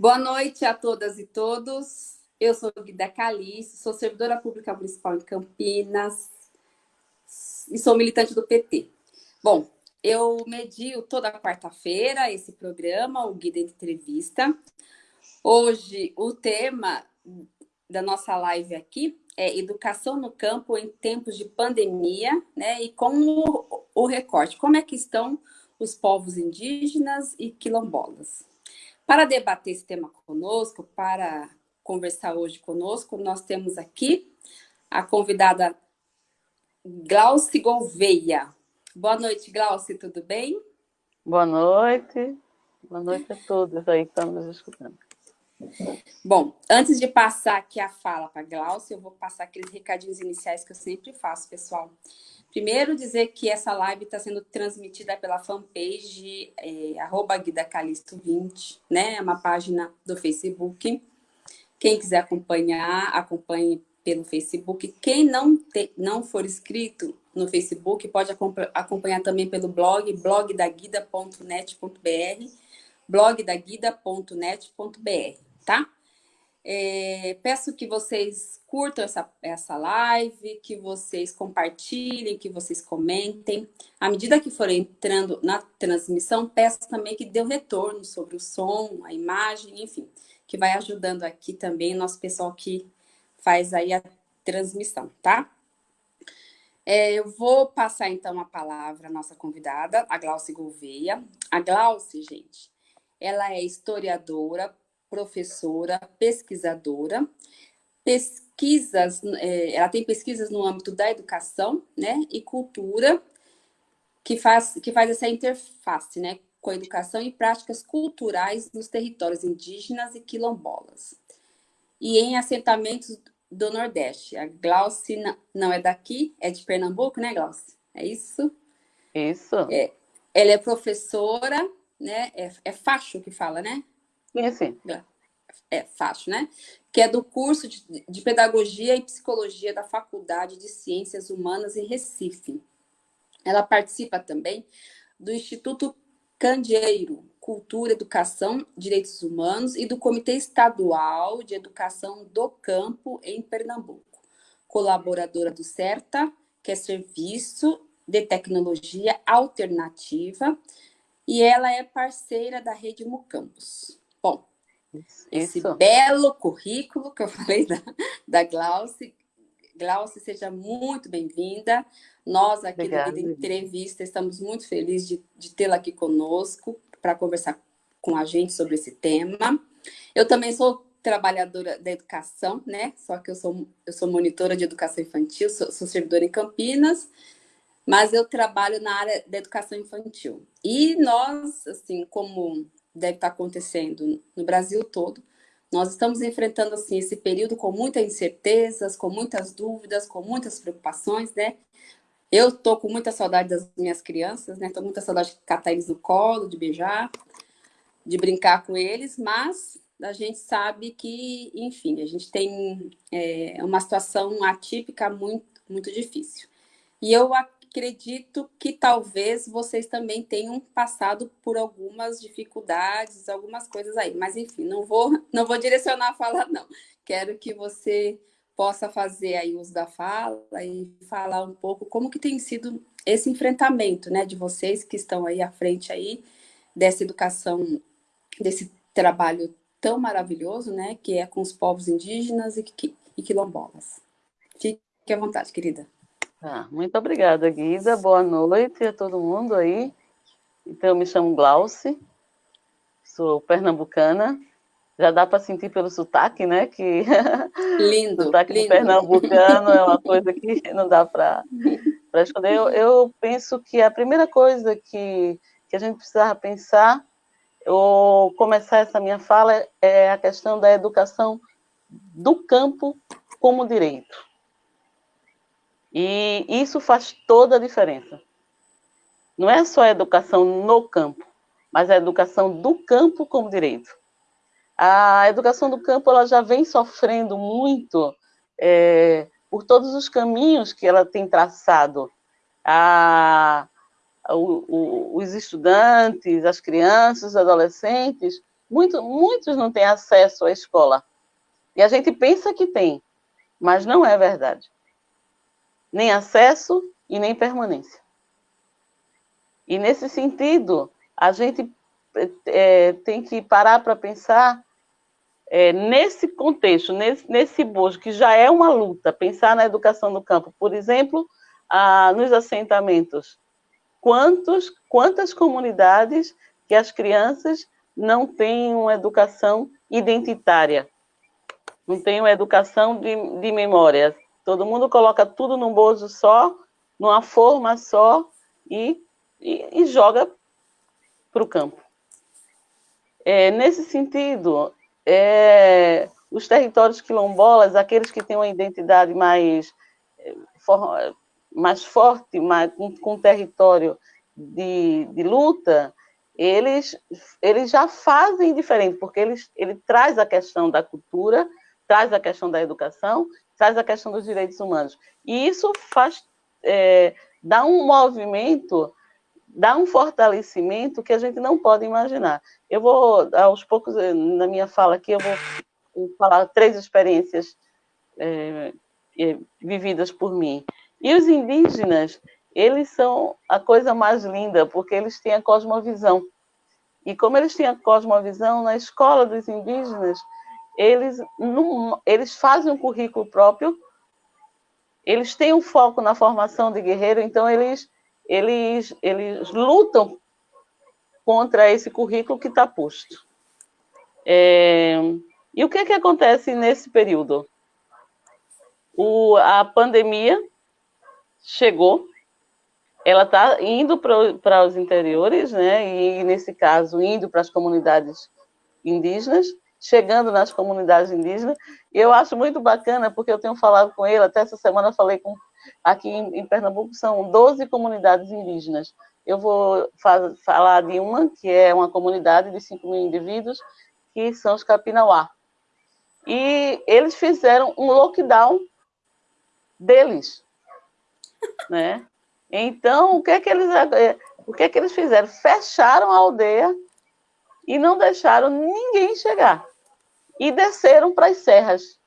Boa noite a todas e todos. Eu sou Guida Calice, sou servidora pública municipal em Campinas e sou militante do PT. Bom, eu medio toda quarta-feira esse programa, o Guida Entrevista. Hoje, o tema da nossa live aqui é Educação no Campo em Tempos de Pandemia, né? E com o, o recorte, como é que estão os povos indígenas e quilombolas. Para debater esse tema conosco, para conversar hoje conosco, nós temos aqui a convidada Glauci Gouveia. Boa noite, Glauci, tudo bem? Boa noite. Boa noite a todos aí que estão nos escutando. Bom, antes de passar aqui a fala para a Glaucia, eu vou passar aqueles recadinhos iniciais que eu sempre faço, pessoal. Primeiro, dizer que essa live está sendo transmitida pela fanpage é, GuidaCalisto20, né? É uma página do Facebook. Quem quiser acompanhar, acompanhe pelo Facebook. Quem não, te, não for inscrito no Facebook, pode acompanhar também pelo blog, blogdaguida.net.br, blogdaguida.net.br, tá? É, peço que vocês curtam essa, essa live, que vocês compartilhem, que vocês comentem. À medida que forem entrando na transmissão, peço também que dê um retorno sobre o som, a imagem, enfim, que vai ajudando aqui também nosso pessoal que faz aí a transmissão, tá? É, eu vou passar então a palavra à nossa convidada, a Glauce Gouveia. A Glauce, gente, ela é historiadora, professora, pesquisadora, pesquisas, é, ela tem pesquisas no âmbito da educação, né, e cultura, que faz, que faz essa interface, né, com a educação e práticas culturais nos territórios indígenas e quilombolas. E em assentamentos do Nordeste. A Glauci não é daqui, é de Pernambuco, né, Glauci? É isso? Isso. É, ela é professora, né? É, é facho que fala, né? Sim, sim. É, fácil, né? Que é do curso de, de, Pedagogia e Psicologia da Faculdade de Ciências Humanas em Recife. Ela participa também do Instituto Candeeiro, Cultura, Educação, Direitos Humanos e do Comitê Estadual de Educação do Campo em Pernambuco. Colaboradora do CERTA, que é Serviço de Tecnologia Alternativa, e ela é parceira da Rede Mucampus. Bom, esse Isso. belo currículo que eu falei da, da Glauce. Glauce, seja muito bem-vinda. Nós aqui Obrigada. do Vida Entrevista estamos muito felizes de, de tê-la aqui conosco para conversar com a gente sobre esse tema. Eu também sou trabalhadora da educação, né? Só que eu sou, eu sou monitora de educação infantil, sou, sou servidora em Campinas, mas eu trabalho na área da educação infantil. E nós, assim, como deve estar acontecendo no Brasil todo. Nós estamos enfrentando assim esse período com muitas incertezas, com muitas dúvidas, com muitas preocupações, né? Eu tô com muita saudade das minhas crianças, né? Tô com muita saudade de catar eles no colo, de beijar, de brincar com eles, mas a gente sabe que, enfim, a gente tem é, uma situação atípica muito, muito difícil. E eu acredito que talvez vocês também tenham passado por algumas dificuldades, algumas coisas aí. Mas, enfim, não vou, não vou direcionar a fala, não. Quero que você possa fazer aí uso da fala e falar um pouco como que tem sido esse enfrentamento, né, de vocês que estão aí à frente aí dessa educação, desse trabalho tão maravilhoso, né, que é com os povos indígenas e, e quilombolas. Fique à vontade, querida. Ah, muito obrigada, Guida. Boa noite a todo mundo aí. Então, eu me chamo Glauce, sou pernambucana. Já dá para sentir pelo sotaque, né? Que lindo, o sotaque lindo. pernambucano é uma coisa que não dá para esconder. Eu, eu penso que a primeira coisa que, que a gente precisava pensar, ou começar essa minha fala, é a questão da educação do campo como direito. E isso faz toda a diferença. Não é só a educação no campo, mas a educação do campo como direito. A educação do campo ela já vem sofrendo muito é, por todos os caminhos que ela tem traçado. A, o, o, os estudantes, as crianças, os adolescentes Muito, muitos não têm acesso à escola. E a gente pensa que tem, mas não é verdade. Nem acesso e nem permanência. E nesse sentido, a gente é, tem que parar para pensar é, nesse contexto, nesse, nesse bojo, que já é uma luta, pensar na educação no campo. Por exemplo, ah, nos assentamentos, quantos, quantas comunidades que as crianças não têm uma educação identitária, não têm uma educação de, de memória. Todo mundo coloca tudo num bojo só, numa forma só, e, e, e joga para o campo. É, nesse sentido, é, os territórios quilombolas, aqueles que têm uma identidade mais, for, mais forte, mais, com, com território de, de luta, eles, eles já fazem diferente, porque eles, ele traz a questão da cultura, traz a questão da educação, traz a questão dos direitos humanos. E isso faz, é, dá um movimento dá um fortalecimento que a gente não pode imaginar. Eu vou, aos poucos, eh, na minha fala aqui, eu vou falar três experiências é, vividas por mim. E os indígenas, eles são a coisa mais linda, porque eles têm a cosmovisão. E como eles têm a cosmovisão, na escola dos indígenas, eles, eles fazem um currículo próprio, eles têm um foco na formação de guerreiro, então eles eles, eles lutam contra esse currículo que está posto. É, e o que, que acontece nesse período? O, a pandemia chegou, ela está indo para os interiores, né? e nesse caso, indo para as comunidades indígenas, chegando nas comunidades indígenas. E eu acho muito bacana, porque eu tenho falado com ele, até essa semana falei com Aqui em, Pernambuco são 12 comunidades indígenas. Eu vou faz, falar de uma, que é uma comunidade de 5 mil indivíduos, que são os Capinauá. E eles fizeram um lockdown deles, né? Então, o que é que eles, é, o que é que eles fizeram? Fecharam a aldeia e não deixaram ninguém chegar. E desceram para as serras.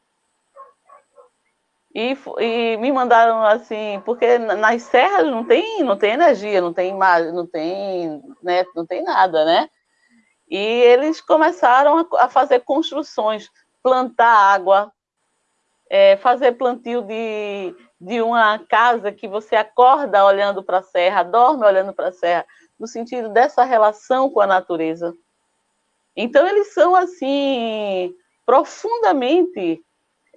E, e, me mandaram assim, porque nas serras não tem, não tem energia, não tem imagem, não tem, né, não tem nada, né? E eles começaram a, fazer construções, plantar água, é, fazer plantio de, de uma casa que você acorda olhando para a serra, dorme olhando para a serra, no sentido dessa relação com a natureza. Então eles são assim profundamente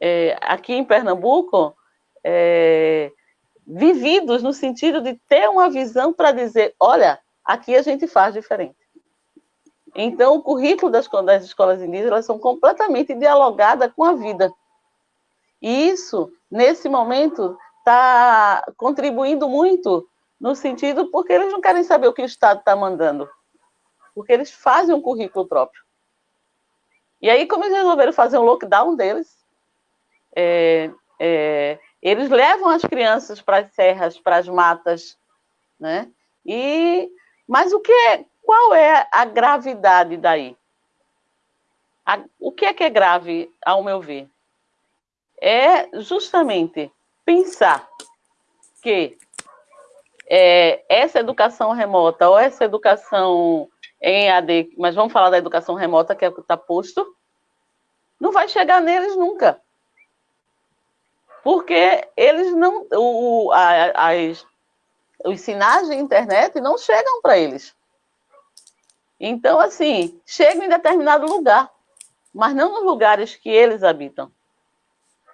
é, aqui em Pernambuco, é, vividos no sentido de ter uma visão para dizer, olha, aqui a gente faz diferente. Então, o currículo das, das escolas indígenas elas são completamente dialogadas com a vida. E isso, nesse momento, está contribuindo muito no sentido porque eles não querem saber o que o Estado está mandando, porque eles fazem um currículo próprio. E aí, como eles resolveram fazer um lockdown deles, é, é, eles levam as crianças para as serras, para as matas, né? E, mas o que é, qual é a gravidade daí? A, o que é que é grave, ao meu ver? É justamente pensar que é, essa educação remota ou essa educação em AD, mas vamos falar da educação remota, que é o que está posto, não vai chegar neles nunca porque eles não. O, a, as, os sinais de internet não chegam para eles. Então, assim, chegam em determinado lugar, mas não nos lugares que eles habitam.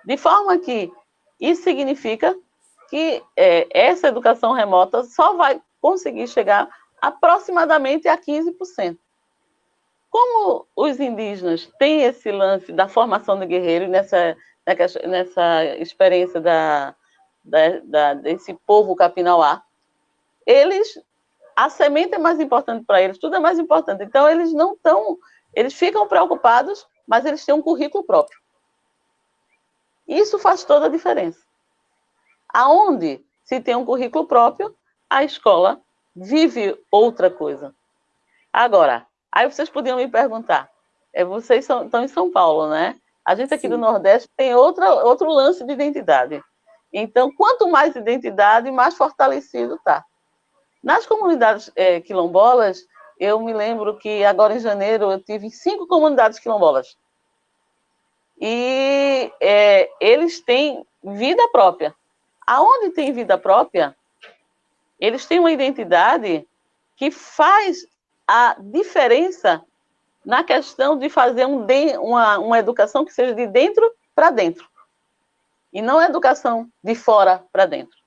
De forma que isso significa que é, essa educação remota só vai conseguir chegar aproximadamente a 15%. Como os indígenas têm esse lance da formação do guerreiro nessa nessa experiência da, da, da, desse povo capinauá, eles, a semente é mais importante para eles, tudo é mais importante. Então, eles não estão, eles ficam preocupados, mas eles têm um currículo próprio. Isso faz toda a diferença. Aonde se tem um currículo próprio, a escola vive outra coisa. Agora, aí vocês podiam me perguntar, é, vocês são, estão em São Paulo, né? A gente aqui Sim. do Nordeste tem outra, outro lance de identidade. Então, quanto mais identidade, mais fortalecido está. Nas comunidades é, quilombolas, eu me lembro que agora em janeiro eu tive cinco comunidades quilombolas. E é, eles têm vida própria. Aonde tem vida própria, eles têm uma identidade que faz a diferença na questão de fazer um de, uma, uma educação que seja de dentro para dentro. E não educação de fora para dentro.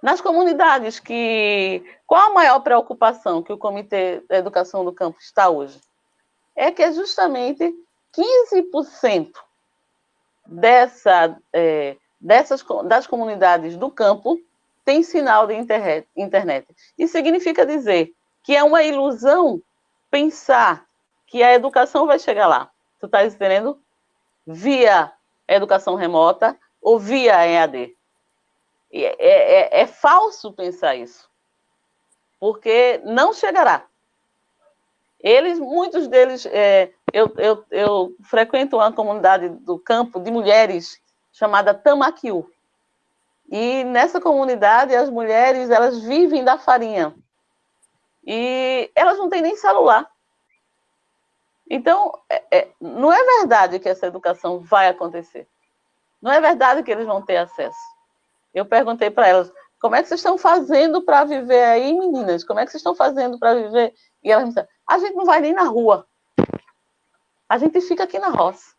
Nas comunidades que. Qual a maior preocupação que o Comitê da Educação do Campo está hoje? É que é justamente 15% dessa, é, dessas, das comunidades do campo tem sinal de internet. Isso significa dizer que é uma ilusão pensar que a educação vai chegar lá. Tu está entendendo? Via educação remota ou via EAD. É, é, é, falso pensar isso, porque não chegará. Eles, muitos deles, é, eu, eu, eu frequento uma comunidade do campo de mulheres chamada Tamaquiu. E nessa comunidade, as mulheres, elas vivem da farinha. E elas não têm nem celular. Então, é, é, não é verdade que essa educação vai acontecer. Não é verdade que eles vão ter acesso. Eu perguntei para elas, como é que vocês estão fazendo para viver aí, meninas? Como é que vocês estão fazendo para viver? E elas me disseram, a gente não vai nem na rua. A gente fica aqui na roça.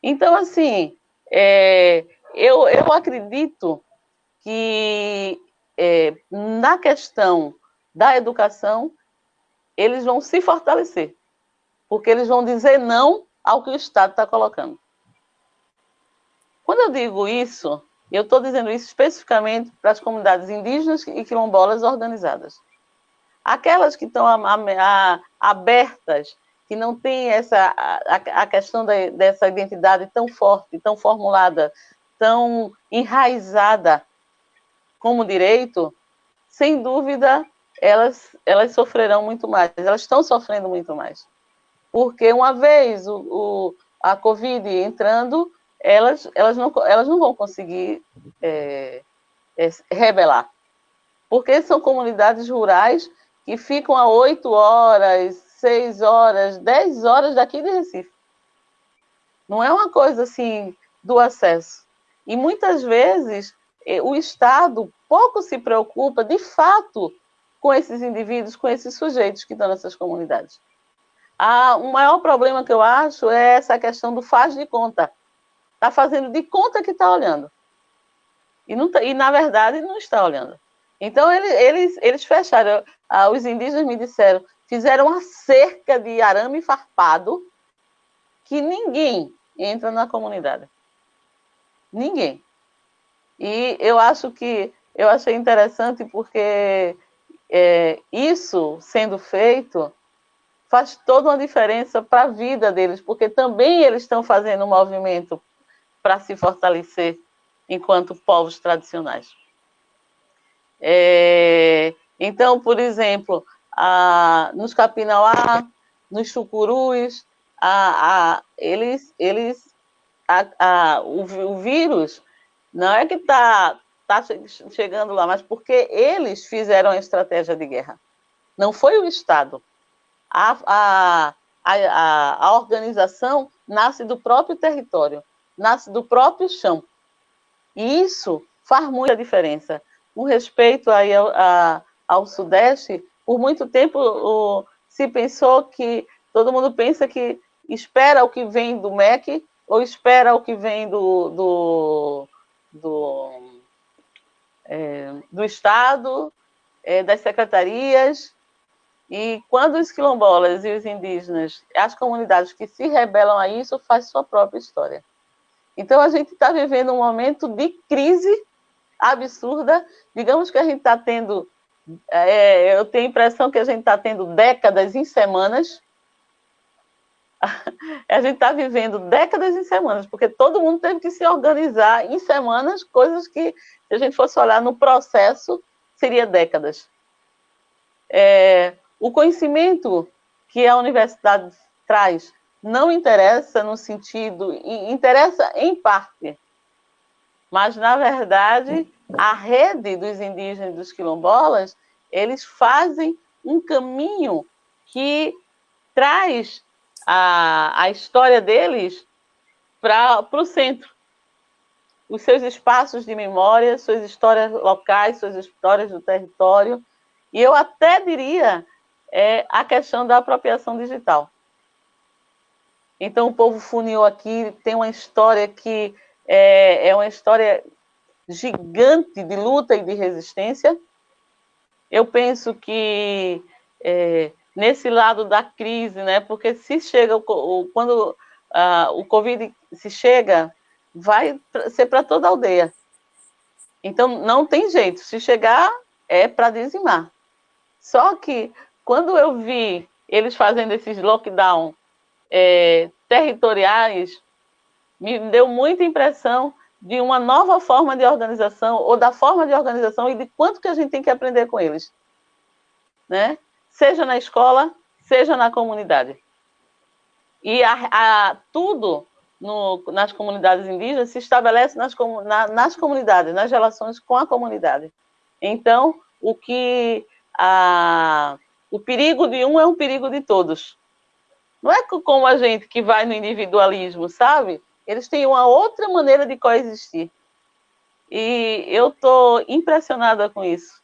Então, assim, é, eu, eu acredito que é, na questão da educação, eles vão se fortalecer, porque eles vão dizer não ao que o Estado está colocando. Quando eu digo isso, eu estou dizendo isso especificamente para as comunidades indígenas e quilombolas organizadas. Aquelas que estão abertas, que não têm essa, a, a questão da, dessa identidade tão forte, tão formulada, tão enraizada como direito, sem dúvida, elas, elas sofrerão muito mais, elas estão sofrendo muito mais. Porque uma vez o, o a Covid entrando, elas, elas, não, elas não vão conseguir é, é, rebelar. Porque são comunidades rurais que ficam a 8 horas, 6 horas, 10 horas daqui de Recife. Não é uma coisa assim do acesso. E muitas vezes é, o Estado pouco se preocupa, de fato, com esses indivíduos, com esses sujeitos que estão nessas comunidades. Ah, o maior problema que eu acho é essa questão do faz de conta está fazendo de conta que está olhando. E, não tá, e, na verdade, não está olhando. Então, ele, eles, eles fecharam. Ah, os indígenas me disseram, fizeram uma cerca de arame farpado que ninguém entra na comunidade. Ninguém. E eu acho que eu achei interessante porque é, isso sendo feito faz toda uma diferença para a vida deles, porque também eles estão fazendo um movimento para se fortalecer enquanto povos tradicionais. É, então, por exemplo, a, nos Capinauá, nos Chucurus, a, a, eles, eles, o, o, vírus não é que está tá chegando lá, mas porque eles fizeram a estratégia de guerra. Não foi o Estado. A, a, a, a organização nasce do próprio território nasce do próprio chão. E isso faz muita diferença. Com respeito aí ao, a, ao Sudeste, por muito tempo o, se pensou que todo mundo pensa que espera o que vem do MEC ou espera o que vem do, do, do, é, do Estado, é, das secretarias. E quando os quilombolas e os indígenas, as comunidades que se rebelam a isso, faz sua própria história. Então, a gente está vivendo um momento de crise absurda. Digamos que a gente está tendo. É, eu tenho a impressão que a gente está tendo décadas em semanas. A gente está vivendo décadas em semanas, porque todo mundo teve que se organizar em semanas, coisas que, se a gente fosse olhar no processo, seria décadas. É, o conhecimento que a universidade traz não interessa no sentido, interessa em parte, mas, na verdade, a rede dos indígenas e dos quilombolas, eles fazem um caminho que traz a, a história deles para o centro. Os seus espaços de memória, suas histórias locais, suas histórias do território, e eu até diria é, a questão da apropriação digital. Então, o povo funil aqui tem uma história que é, é uma história gigante de luta e de resistência. Eu penso que é, nesse lado da crise, né? Porque se chega quando ah, o Covid se chega, vai ser para toda a aldeia. Então não tem jeito. Se chegar é para dizimar. Só que quando eu vi eles fazendo esses lockdown é, territoriais, me deu muita impressão de uma nova forma de organização, ou da forma de organização e de quanto que a gente tem que aprender com eles. Né? Seja na escola, seja na comunidade. E a, a, tudo no, nas comunidades indígenas se estabelece nas, na, nas comunidades, nas relações com a comunidade. Então, o que a, o perigo de um é um perigo de todos. Não é como a gente que vai no individualismo, sabe? Eles têm uma outra maneira de coexistir. E eu estou impressionada com isso,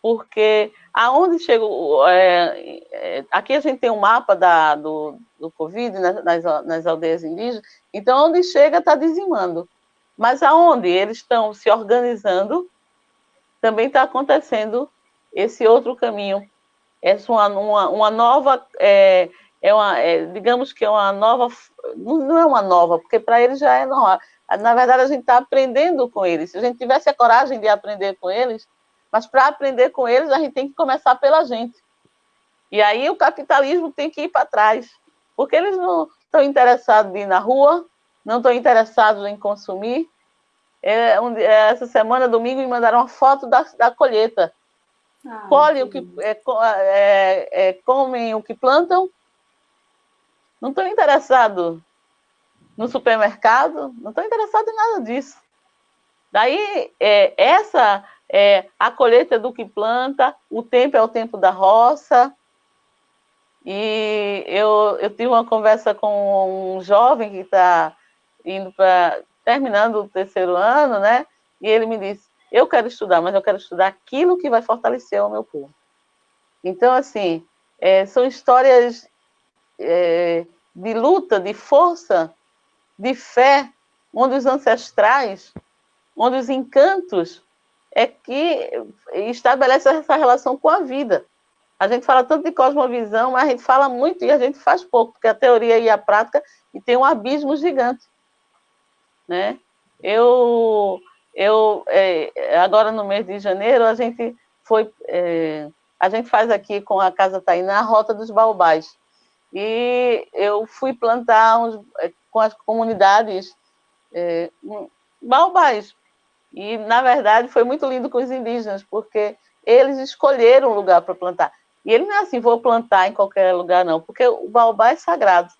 porque aonde chega. É, é, aqui a gente tem um mapa da, do, do Covid nas, nas aldeias indígenas, então onde chega está dizimando. Mas aonde eles estão se organizando, também está acontecendo esse outro caminho. Essa uma, uma, uma nova. É, é uma, é, digamos que é uma nova, não é uma nova, porque para eles já é normal. Na verdade, a gente está aprendendo com eles. Se a gente tivesse a coragem de aprender com eles, mas para aprender com eles, a gente tem que começar pela gente. E aí o capitalismo tem que ir para trás, porque eles não estão interessados em ir na rua, não estão interessados em consumir. É, um, é, essa semana, domingo, me mandaram uma foto da, da colheita. Ah, Colhem o que é, é, é, comem o que plantam não estou interessado no supermercado, não estou interessado em nada disso. Daí, é, essa é a colheita do que planta, o tempo é o tempo da roça. E eu, eu tive uma conversa com um jovem que está indo para terminando o terceiro ano, né? E ele me disse: Eu quero estudar, mas eu quero estudar aquilo que vai fortalecer o meu povo. Então, assim, é, são histórias é, de luta, de força, de fé, onde os ancestrais, onde os encantos é que estabelece essa relação com a vida. A gente fala tanto de cosmovisão, mas a gente fala muito e a gente faz pouco, porque a teoria e a prática e tem um abismo gigante, né? Eu, eu é, agora no mês de janeiro a gente foi, é, a gente faz aqui com a Casa Tainá a Rota dos Baobás, e eu fui plantar uns, é, com as comunidades é, baobás. E, na verdade, foi muito lindo com os indígenas, porque eles escolheram um lugar para plantar. E ele não é assim, vou plantar em qualquer lugar, não, porque o baobá é sagrado.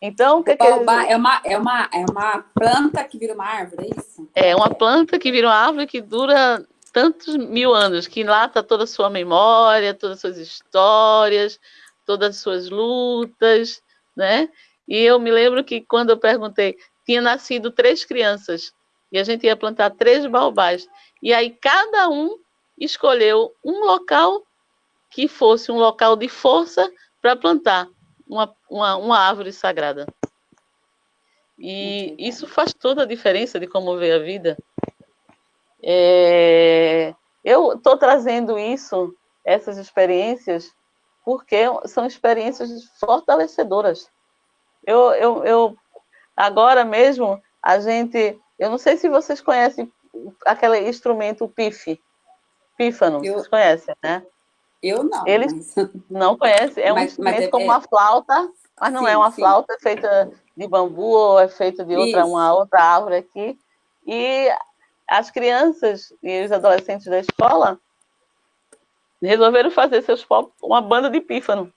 Então, o que, o baobá que eles... é, uma, é, uma, é uma planta que vira uma árvore, é isso? É uma planta que vira uma árvore que dura tantos mil anos, que lá está toda a sua memória, todas as suas histórias, todas as suas lutas, né? E eu me lembro que quando eu perguntei, tinha nascido três crianças e a gente ia plantar três baobás. E aí cada um escolheu um local que fosse um local de força para plantar uma, uma, uma, árvore sagrada. E isso faz toda a diferença de como ver a vida. É, eu estou trazendo isso, essas experiências, porque são experiências fortalecedoras. Eu, eu, eu agora mesmo a gente, eu não sei se vocês conhecem aquele instrumento PIF, pífano, eu, vocês conhecem, né? Eu não. Eles mas... não conhecem, é um mas, instrumento mas é, como uma flauta, mas não sim, é uma sim. flauta é feita de bambu ou é feita de outra, uma outra árvore aqui. E as crianças e os adolescentes da escola resolveram fazer seus uma banda de pífano.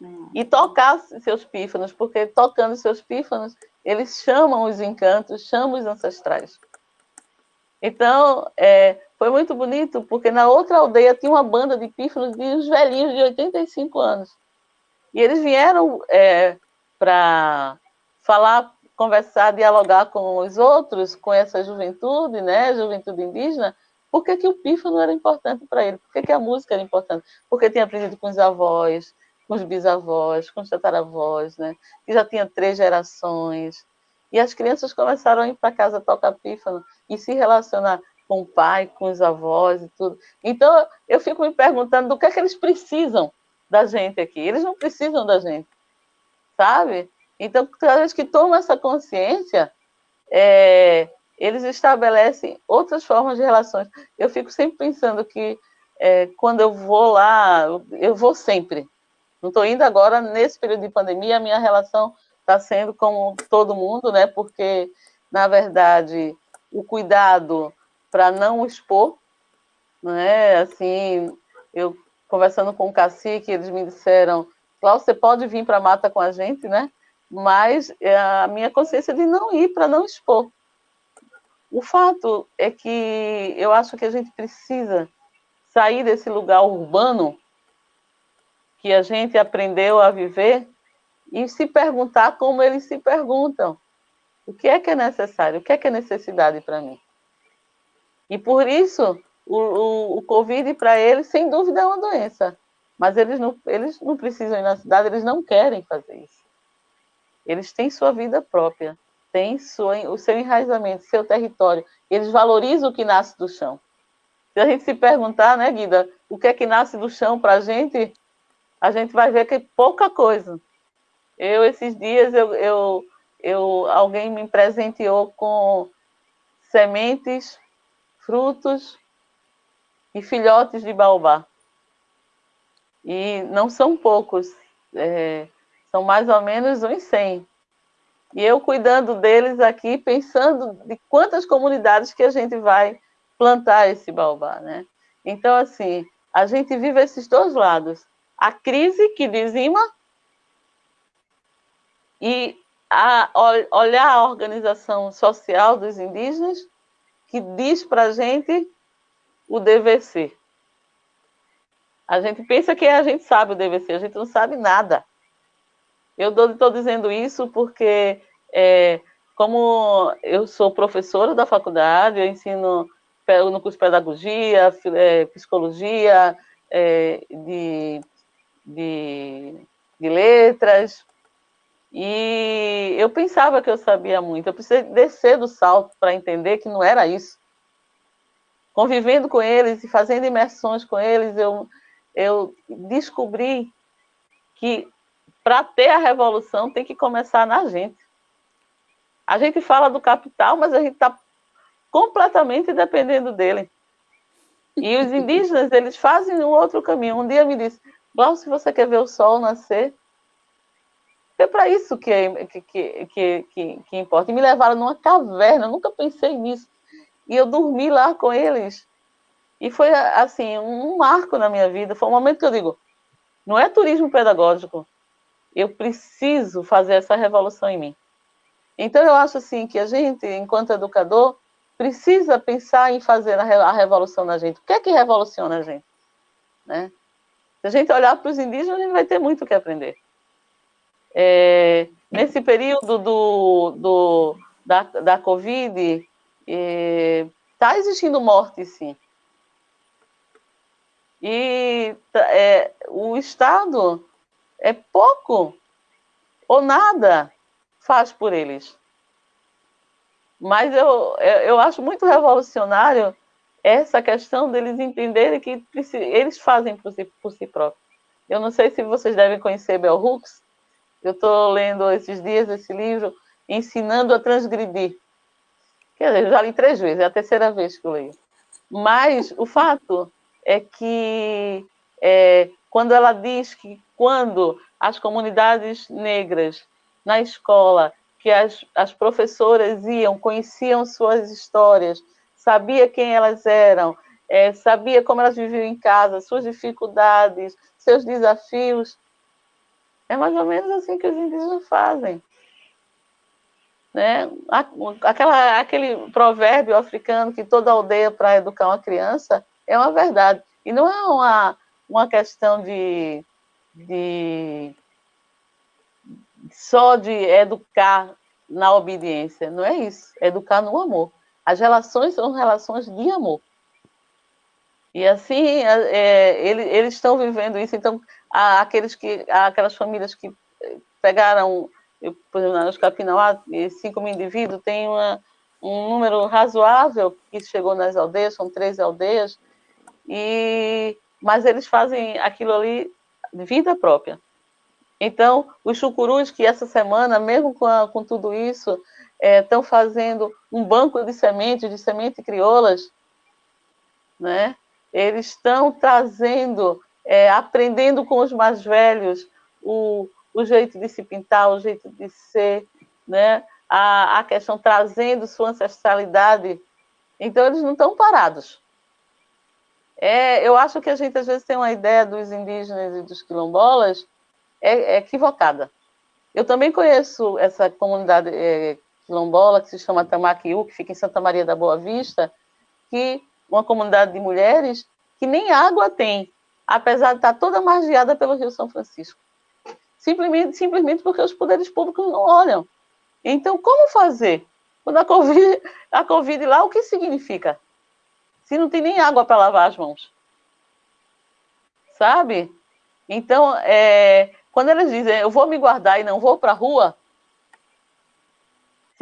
Hum. E tocar seus pífanos, porque tocando seus pífanos, eles chamam os encantos, chamam os ancestrais. Então, é, foi muito bonito, porque na outra aldeia tinha uma banda de pífanos de uns velhinhos de 85 anos. E eles vieram é, para falar, conversar, dialogar com os outros, com essa juventude, né, juventude indígena, por que, que o pífano era importante para ele, por que, que a música era importante, porque tinha aprendido com os avós, com os bisavós, com os tataravós, né, que já tinha três gerações, e as crianças começaram a ir para casa tocar pífano e se relacionar com o pai, com os avós e tudo. Então, eu fico me perguntando do que é que eles precisam da gente aqui. Eles não precisam da gente, sabe? Então, cada vez que tomam essa consciência, é, eles estabelecem outras formas de relações. Eu fico sempre pensando que é, quando eu vou lá, eu vou sempre. Não estou indo agora, nesse período de pandemia, a minha relação está sendo como todo mundo, né? Porque, na verdade, o cuidado para não expor, né? Assim, eu conversando com o cacique, eles me disseram, Cláudio, você pode vir para a mata com a gente, né? Mas é a minha consciência de não ir para não expor. O fato é que eu acho que a gente precisa sair desse lugar urbano que a gente aprendeu a viver e se perguntar como eles se perguntam. O que é que é necessário? O que é que é necessidade para mim? E por isso, o, o, o Covid para eles, sem dúvida, é uma doença. Mas eles não, eles não precisam ir na cidade, eles não querem fazer isso. Eles têm sua vida própria, têm sua, o seu enraizamento, seu território. Eles valorizam o que nasce do chão. Se a gente se perguntar, né, Guida, o que é que nasce do chão para a gente, a gente vai ver que pouca coisa. Eu, esses dias, eu, eu, eu, alguém me presenteou com sementes, frutos e filhotes de baobá. E não são poucos, é, são mais ou menos uns 100. E eu cuidando deles aqui, pensando de quantas comunidades que a gente vai plantar esse baobá, né? Então, assim, a gente vive esses dois lados. A crise que dizima e a, olhar a organização social dos indígenas que diz para a gente o dever ser. A gente pensa que a gente sabe o dever ser, a gente não sabe nada. Eu estou dizendo isso porque, é, como eu sou professora da faculdade, eu ensino no curso de pedagogia, é, psicologia, é, de, de, de letras, e eu pensava que eu sabia muito, eu precisei descer do salto para entender que não era isso. Convivendo com eles e fazendo imersões com eles, eu, eu descobri que para ter a revolução tem que começar na gente. A gente fala do capital, mas a gente está completamente dependendo dele. E os indígenas, eles fazem um outro caminho. Um dia me disse, Glaucio, você quer ver o sol nascer, é para isso que, é, que, que, que, que, importa. E me levaram numa caverna, nunca pensei nisso. E eu dormi lá com eles. E foi, assim, um marco na minha vida. Foi um momento que eu digo, não é turismo pedagógico. Eu preciso fazer essa revolução em mim. Então, eu acho, assim, que a gente, enquanto educador, precisa pensar em fazer a revolução na gente. O que é que revoluciona a gente? Né? Se a gente olhar para os indígenas, a gente vai ter muito o que aprender. É, nesse período do, do, da, da Covid, está é, existindo morte, sim. E é, o Estado é pouco ou nada faz por eles. Mas eu, eu acho muito revolucionário essa questão deles entenderem que eles fazem por si, por si próprios. Eu não sei se vocês devem conhecer Bell Hooks, eu estou lendo esses dias esse livro, Ensinando a Transgredir. Quer dizer, eu já li três vezes, é a terceira vez que eu leio. Mas o fato é que é, quando ela diz que quando as comunidades negras na escola, que as, as professoras iam, conheciam suas histórias, sabia quem elas eram, é, sabia como elas viviam em casa, suas dificuldades, seus desafios, É mais ou menos assim que os indígenas fazem. Né? Aquela, aquele provérbio africano que toda aldeia para educar uma criança é uma verdade. E não é uma, uma questão de, de só de educar na obediência. Não é isso. É educar no amor. As relações são relações de amor. E assim, é, ele, eles estão vivendo isso. Então, aqueles que, aquelas famílias que pegaram, eu, por exemplo, nos Capinauá, 5 mil indivíduos, tem uma, um número razoável que chegou nas aldeias, são três aldeias, e, mas eles fazem aquilo ali de vida própria. Então, os chucurus que essa semana, mesmo com, a, com tudo isso, estão é, fazendo um banco de sementes, de sementes crioulas, né? Eles estão trazendo, é, aprendendo com os mais velhos o, o jeito de se pintar, o jeito de ser, né? A, a questão trazendo sua ancestralidade. Então, eles não estão parados. É, eu acho que a gente às vezes tem uma ideia dos indígenas e dos quilombolas é, é equivocada. Eu também conheço essa comunidade é, quilombola que se chama Tamaquiú, que fica em Santa Maria da Boa Vista, que uma comunidade de mulheres que nem água tem, apesar de estar toda margeada pelo Rio São Francisco. Simplesmente, simplesmente porque os poderes públicos não olham. Então, como fazer? Quando a Covid, a COVID lá, o que significa? Se não tem nem água para lavar as mãos. Sabe? Então, é, quando eles dizem, eu vou me guardar e não vou para a rua,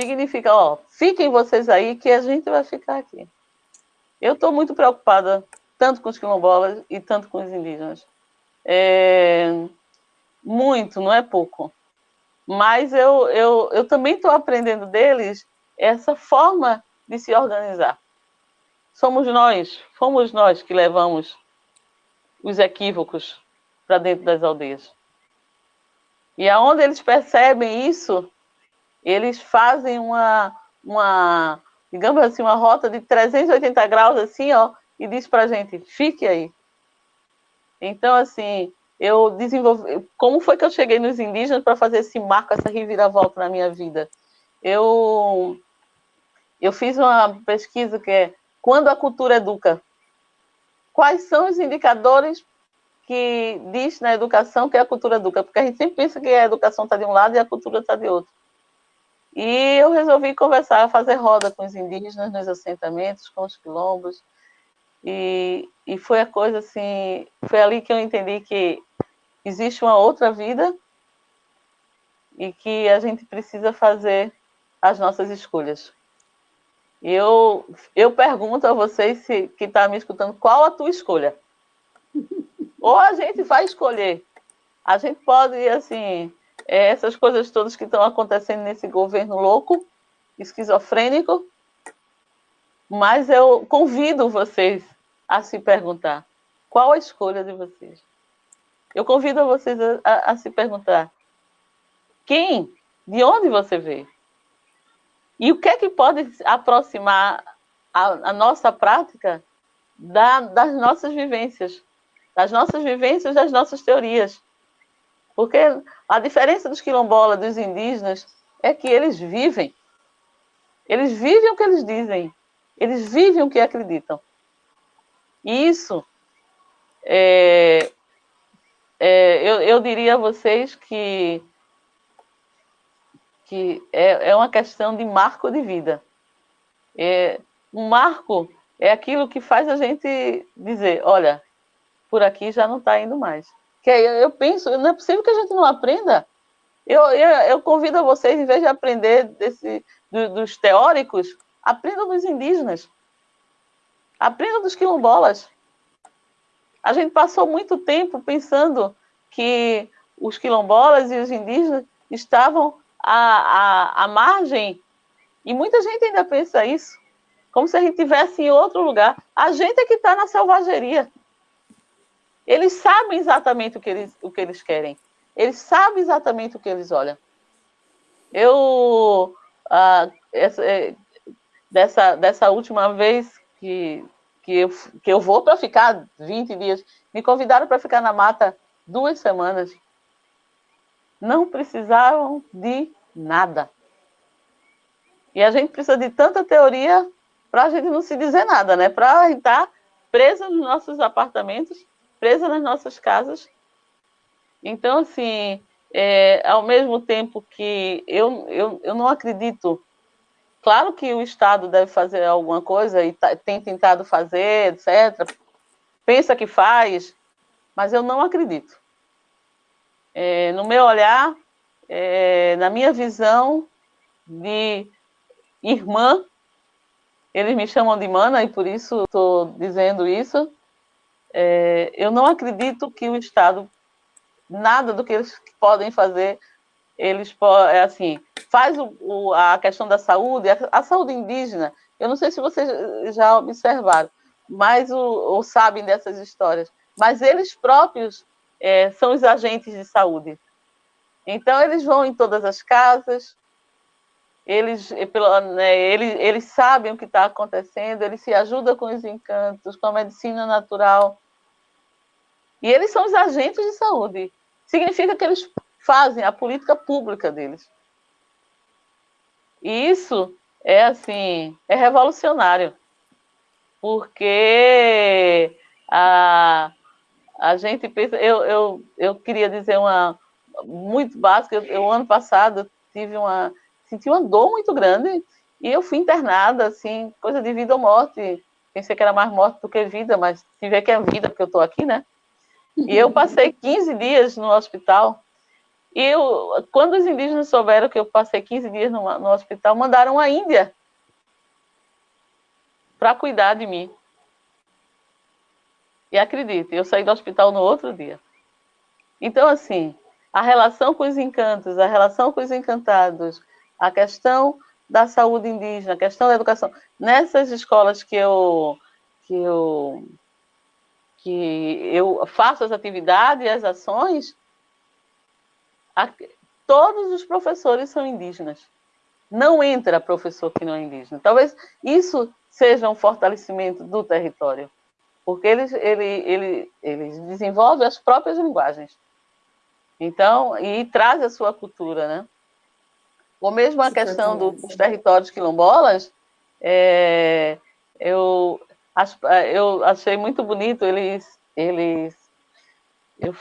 significa, ó, fiquem vocês aí que a gente vai ficar aqui. Eu estou muito preocupada, tanto com os quilombolas e tanto com os indígenas. É, muito, não é pouco. Mas eu, eu, eu também estou aprendendo deles essa forma de se organizar. Somos nós, fomos nós que levamos os equívocos para dentro das aldeias. E aonde eles percebem isso, eles fazem uma, uma, digamos assim, uma rota de 380 graus, assim, ó, e diz para a gente, fique aí. Então, assim, eu desenvolvi. Como foi que eu cheguei nos indígenas para fazer esse marco, essa reviravolta na minha vida? Eu, eu fiz uma pesquisa que é quando a cultura educa. Quais são os indicadores que diz na educação que a cultura educa? Porque a gente sempre pensa que a educação está de um lado e a cultura está de outro. E eu resolvi conversar, fazer roda com os indígenas nos assentamentos, com os quilombos. E, e foi a coisa assim, foi ali que eu entendi que existe uma outra vida e que a gente precisa fazer as nossas escolhas. Eu, eu pergunto a vocês se, que estão tá me escutando, qual a tua escolha? Ou a gente vai escolher. A gente pode, assim, é, essas coisas todas que estão acontecendo nesse governo louco, esquizofrênico, mas eu convido vocês a se perguntar qual a escolha de vocês. Eu convido vocês a, a, a se perguntar quem, de onde você veio? E o que é que pode aproximar a, a nossa prática da, das nossas vivências, das nossas vivências, das nossas teorias? Porque a diferença dos quilombolas, dos indígenas, é que eles vivem. Eles vivem o que eles dizem. Eles vivem o que acreditam. E isso, é, é, eu, eu diria a vocês que que é, é uma questão de marco de vida. É, um marco é aquilo que faz a gente dizer, olha, por aqui já não está indo mais. Que eu, eu penso, não é possível que a gente não aprenda. Eu, eu, eu convido a vocês, em vez de aprender desse, do, dos teóricos, aprendam dos indígenas. Aprendam dos quilombolas. A gente passou muito tempo pensando que os quilombolas e os indígenas estavam à, à, à margem, e muita gente ainda pensa isso, como se a gente estivesse em outro lugar. A gente é que está na selvageria. Eles sabem exatamente o que eles, o que eles querem. Eles sabem exatamente o que eles olham. Eu, ah, essa, é, dessa, dessa última vez que, que, eu, que eu vou para ficar 20 dias, me convidaram para ficar na mata duas semanas. não precisavam de nada. E a gente precisa de tanta teoria para a gente não se dizer nada, né? Para estar presa nos nossos apartamentos, presa nas nossas casas. Então, assim, é, ao mesmo tempo que eu, eu, eu não acredito. Claro que o Estado deve fazer alguma coisa e tá, tem tentado fazer, etc. Pensa que faz, mas eu não acredito. É, no meu olhar, é, na minha visão de irmã, eles me chamam de mana e por isso estou dizendo isso. É, eu não acredito que o Estado, nada do que eles podem fazer, eles é assim, faz o, o, a questão da saúde, a, a, saúde indígena. Eu não sei se vocês já observaram, mas o, ou sabem dessas histórias, mas eles próprios é, são os agentes de saúde. Então eles vão em todas as casas, eles, né, eles, eles sabem o que está acontecendo, eles se ajudam com os encantos, com a medicina natural. E eles são os agentes de saúde. Significa que eles fazem a política pública deles. E isso é assim, é revolucionário. Porque a, a gente pensa. Eu, eu, eu queria dizer uma muito básica. Eu, eu ano passado tive uma senti uma dor muito grande e eu fui internada, assim, coisa de vida ou morte. Pensei que era mais morte do que vida, mas tive que é vida, porque eu estou aqui, né? E eu passei 15 dias no hospital. E eu, quando os indígenas souberam que eu passei 15 dias no, no hospital, mandaram a Índia para cuidar de mim. E acredite, eu saí do hospital no outro dia. Então, assim, a relação com os encantos, a relação com os encantados, a questão da saúde indígena, a questão da educação. Nessas escolas que eu, que eu, que eu faço as atividades e as ações, todos os professores são indígenas. Não entra professor que não é indígena. Talvez isso seja um fortalecimento do território, porque eles, ele, ele, eles desenvolvem as próprias linguagens. Então, e traz a sua cultura, né? Ou mesmo a questão do, dos territórios quilombolas, é, eu, eu achei muito bonito eles, eles eu,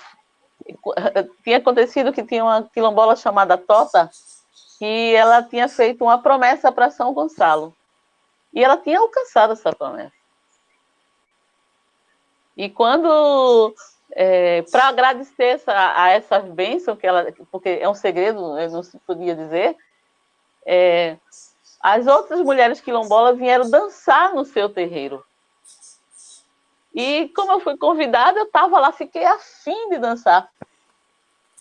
tinha acontecido que tinha uma quilombola chamada Tota, que ela tinha feito uma promessa para São Gonçalo. E ela tinha alcançado essa promessa. E quando, é, para agradecer essa, a essa bênção, que ela, porque é um segredo, eu não se podia dizer, é, as outras mulheres quilombolas vieram dançar no seu terreiro. E como eu fui convidada, eu estava lá, fiquei afim de dançar.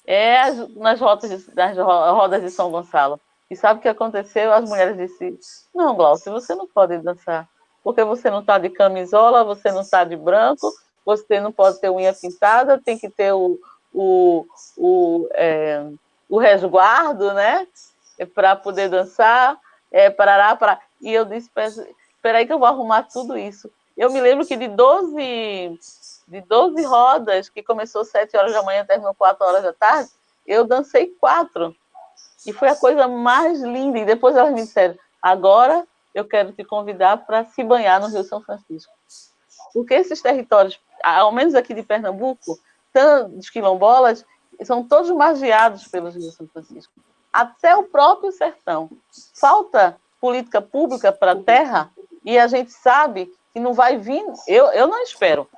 É, nas, rotas de, nas rodas de São Gonçalo. E sabe o que aconteceu? As mulheres disseram, não, Glaucio, você não pode dançar, porque você não está de camisola, você não está de branco, você não pode ter unha pintada, tem que ter o, o, o, é, o resguardo, né? para poder dançar, é, parará, para... E eu disse, espera aí que eu vou arrumar tudo isso. Eu me lembro que de 12, de 12 rodas, que começou às 7 horas da manhã, terminou 4 horas da tarde, eu dancei quatro. E foi a coisa mais linda. E depois elas me disseram, agora eu quero te convidar para se banhar no Rio São Francisco. Porque esses territórios, ao menos aqui de Pernambuco, dos quilombolas, são todos magiados pelos Rio São Francisco até o próprio sertão. Falta política pública para a terra e a gente sabe que não vai vir. Eu, eu não espero.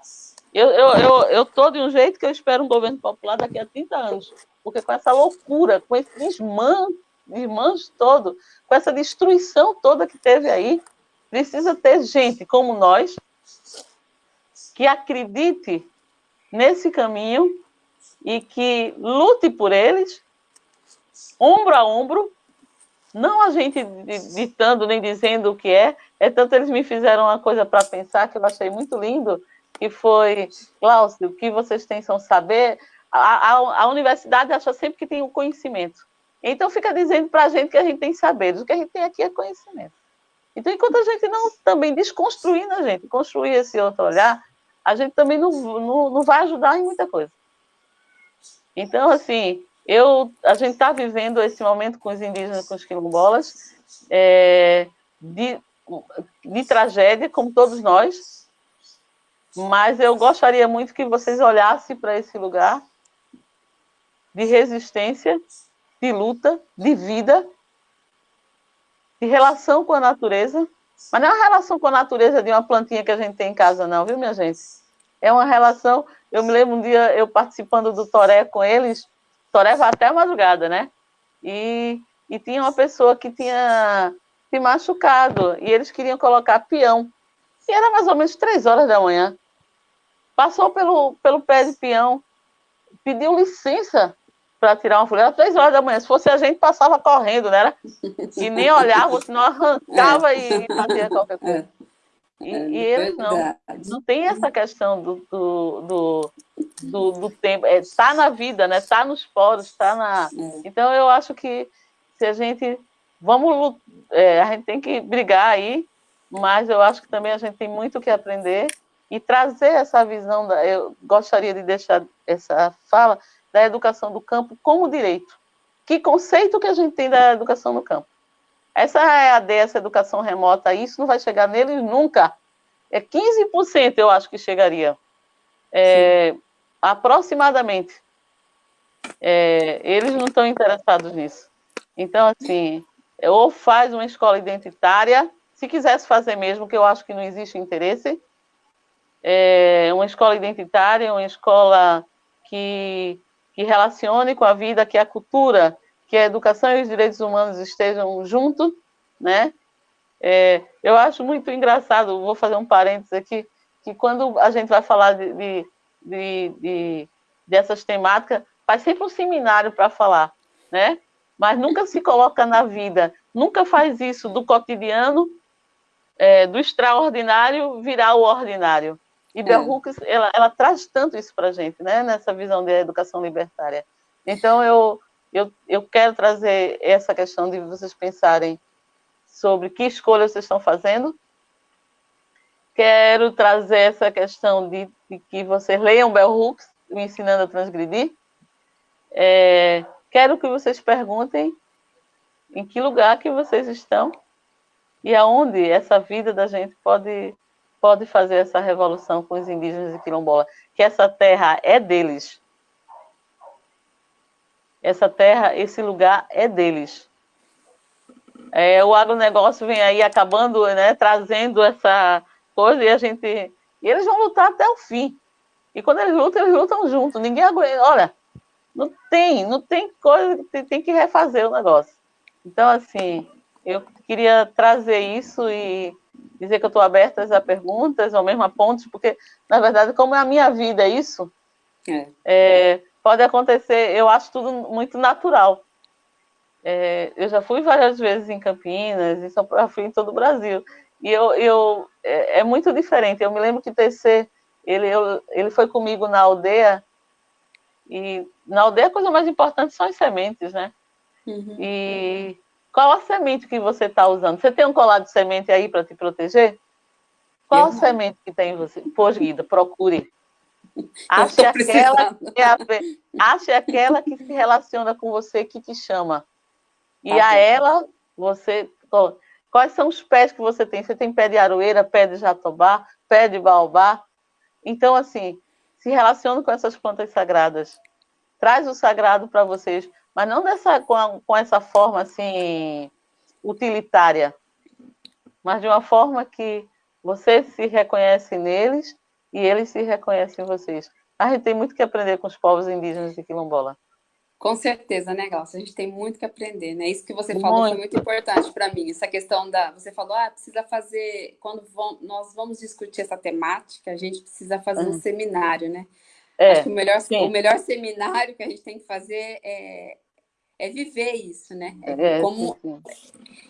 Eu estou eu, eu, eu de um jeito que eu espero um governo popular daqui a 30 anos. Porque com essa loucura, com esse desmanche, desmanche todo, com essa destruição toda que teve aí, precisa ter gente como nós que acredite nesse caminho e que lute por eles ombro a ombro, não a gente ditando nem dizendo o que é, é tanto eles me fizeram uma coisa para pensar que eu achei muito lindo, que foi, Cláudio, o que vocês têm são saber, a, a, a universidade acha sempre que tem o um conhecimento. Então fica dizendo para a gente que a gente tem saberes, o que a gente tem aqui é conhecimento. Então, enquanto a gente não também desconstruir na gente, construir esse outro olhar, a gente também não, não, não vai ajudar em muita coisa. Então, assim, eu, a gente está vivendo esse momento com os indígenas, com os quilombolas, é, de, de tragédia, como todos nós, mas eu gostaria muito que vocês olhassem para esse lugar de resistência, de luta, de vida, de relação com a natureza, mas não é uma relação com a natureza de uma plantinha que a gente tem em casa, não, viu, minha gente? É uma relação. Eu me lembro um dia eu participando do Toré com eles, Vai até a madrugada, né? E, e tinha uma pessoa que tinha se machucado e eles queriam colocar peão. E era mais ou menos três horas da manhã. Passou pelo, pelo pé de peão, pediu licença para tirar uma folha. Era três horas da manhã. Se fosse a gente, passava correndo, né? E nem olhava, senão arrancava é. e fazia qualquer coisa. É. E, é, e eles não, não tem essa questão do, do, do, do, do tempo. Está é, na vida, né? Está nos poros, está na. É. Então eu acho que se a gente vamos é, a gente tem que brigar aí, mas eu acho que também a gente tem muito que aprender e trazer essa visão. Da, eu gostaria de deixar essa fala da educação do campo como direito. Que conceito que a gente tem da educação no campo? Essa é a dessa educação remota, isso não vai chegar neles nunca. É 15% eu acho que chegaria. É, aproximadamente. É, eles não estão interessados nisso. Então, assim, ou faz uma escola identitária, se quisesse fazer mesmo, que eu acho que não existe interesse, é, uma escola identitária, uma escola que que relacione com a vida, que a cultura, que a educação e os direitos humanos estejam juntos, né? É, eu acho muito engraçado, vou fazer um parênteses aqui, que quando a gente vai falar de, de, de, de dessas temáticas, faz sempre um seminário para falar, né? Mas nunca se coloca na vida, nunca faz isso do cotidiano, é, do extraordinário virar o ordinário. E Bell é. Hooks, ela, ela traz tanto isso para a gente, né? Nessa visão de educação libertária. Então, eu, eu, eu quero trazer essa questão de vocês pensarem sobre que escolha vocês estão fazendo. Quero trazer essa questão de, de que vocês leiam Bell Hooks, me ensinando a transgredir. É, quero que vocês perguntem em que lugar que vocês estão e aonde essa vida da gente pode pode fazer essa revolução com os indígenas e quilombola, que essa terra é deles. Essa terra, esse lugar é deles. É, o agronegócio vem aí acabando, né, trazendo essa coisa e a gente. E eles vão lutar até o fim. E quando eles lutam, eles lutam juntos. Ninguém aguenta. Olha, não tem, não tem coisa, tem, tem que refazer o negócio. Então, assim, eu queria trazer isso e dizer que eu estou aberta a perguntas ou mesmo a pontos, porque, na verdade, como é a minha vida isso, é. É, pode acontecer, eu acho tudo muito natural. É, eu já fui várias vezes em Campinas, em São Paulo, fui em todo o Brasil, e eu, eu é, é, muito diferente. Eu me lembro que TC, ele, eu, ele foi comigo na aldeia, e na aldeia a coisa mais importante são as sementes, né? Uhum. E qual a semente que você está usando? Você tem um colar de semente aí para te proteger? Qual a semente que tem em você? Pois, Guida, procure. Ache aquela, que é a, ache aquela que se relaciona com você, que te chama. E tá a ela, você... Quais são os pés que você tem? Você tem pé de aroeira, pé de jatobá, pé de baobá? Então, assim, se relaciona com essas plantas sagradas. Traz o sagrado para vocês mas não dessa, com, a, com essa forma assim utilitária, mas de uma forma que você se reconhece neles e eles se reconhecem em vocês. A gente tem muito que aprender com os povos indígenas de Quilombola. Com certeza, né, Glaucia? A gente tem muito que aprender, né? Isso que você falou muito. foi muito importante para mim. Essa questão da. Você falou, ah, precisa fazer. Quando vamos, nós vamos discutir essa temática, a gente precisa fazer um seminário, né? É, Acho que o melhor, o melhor seminário que a gente tem que fazer é, é viver isso, né? É, é como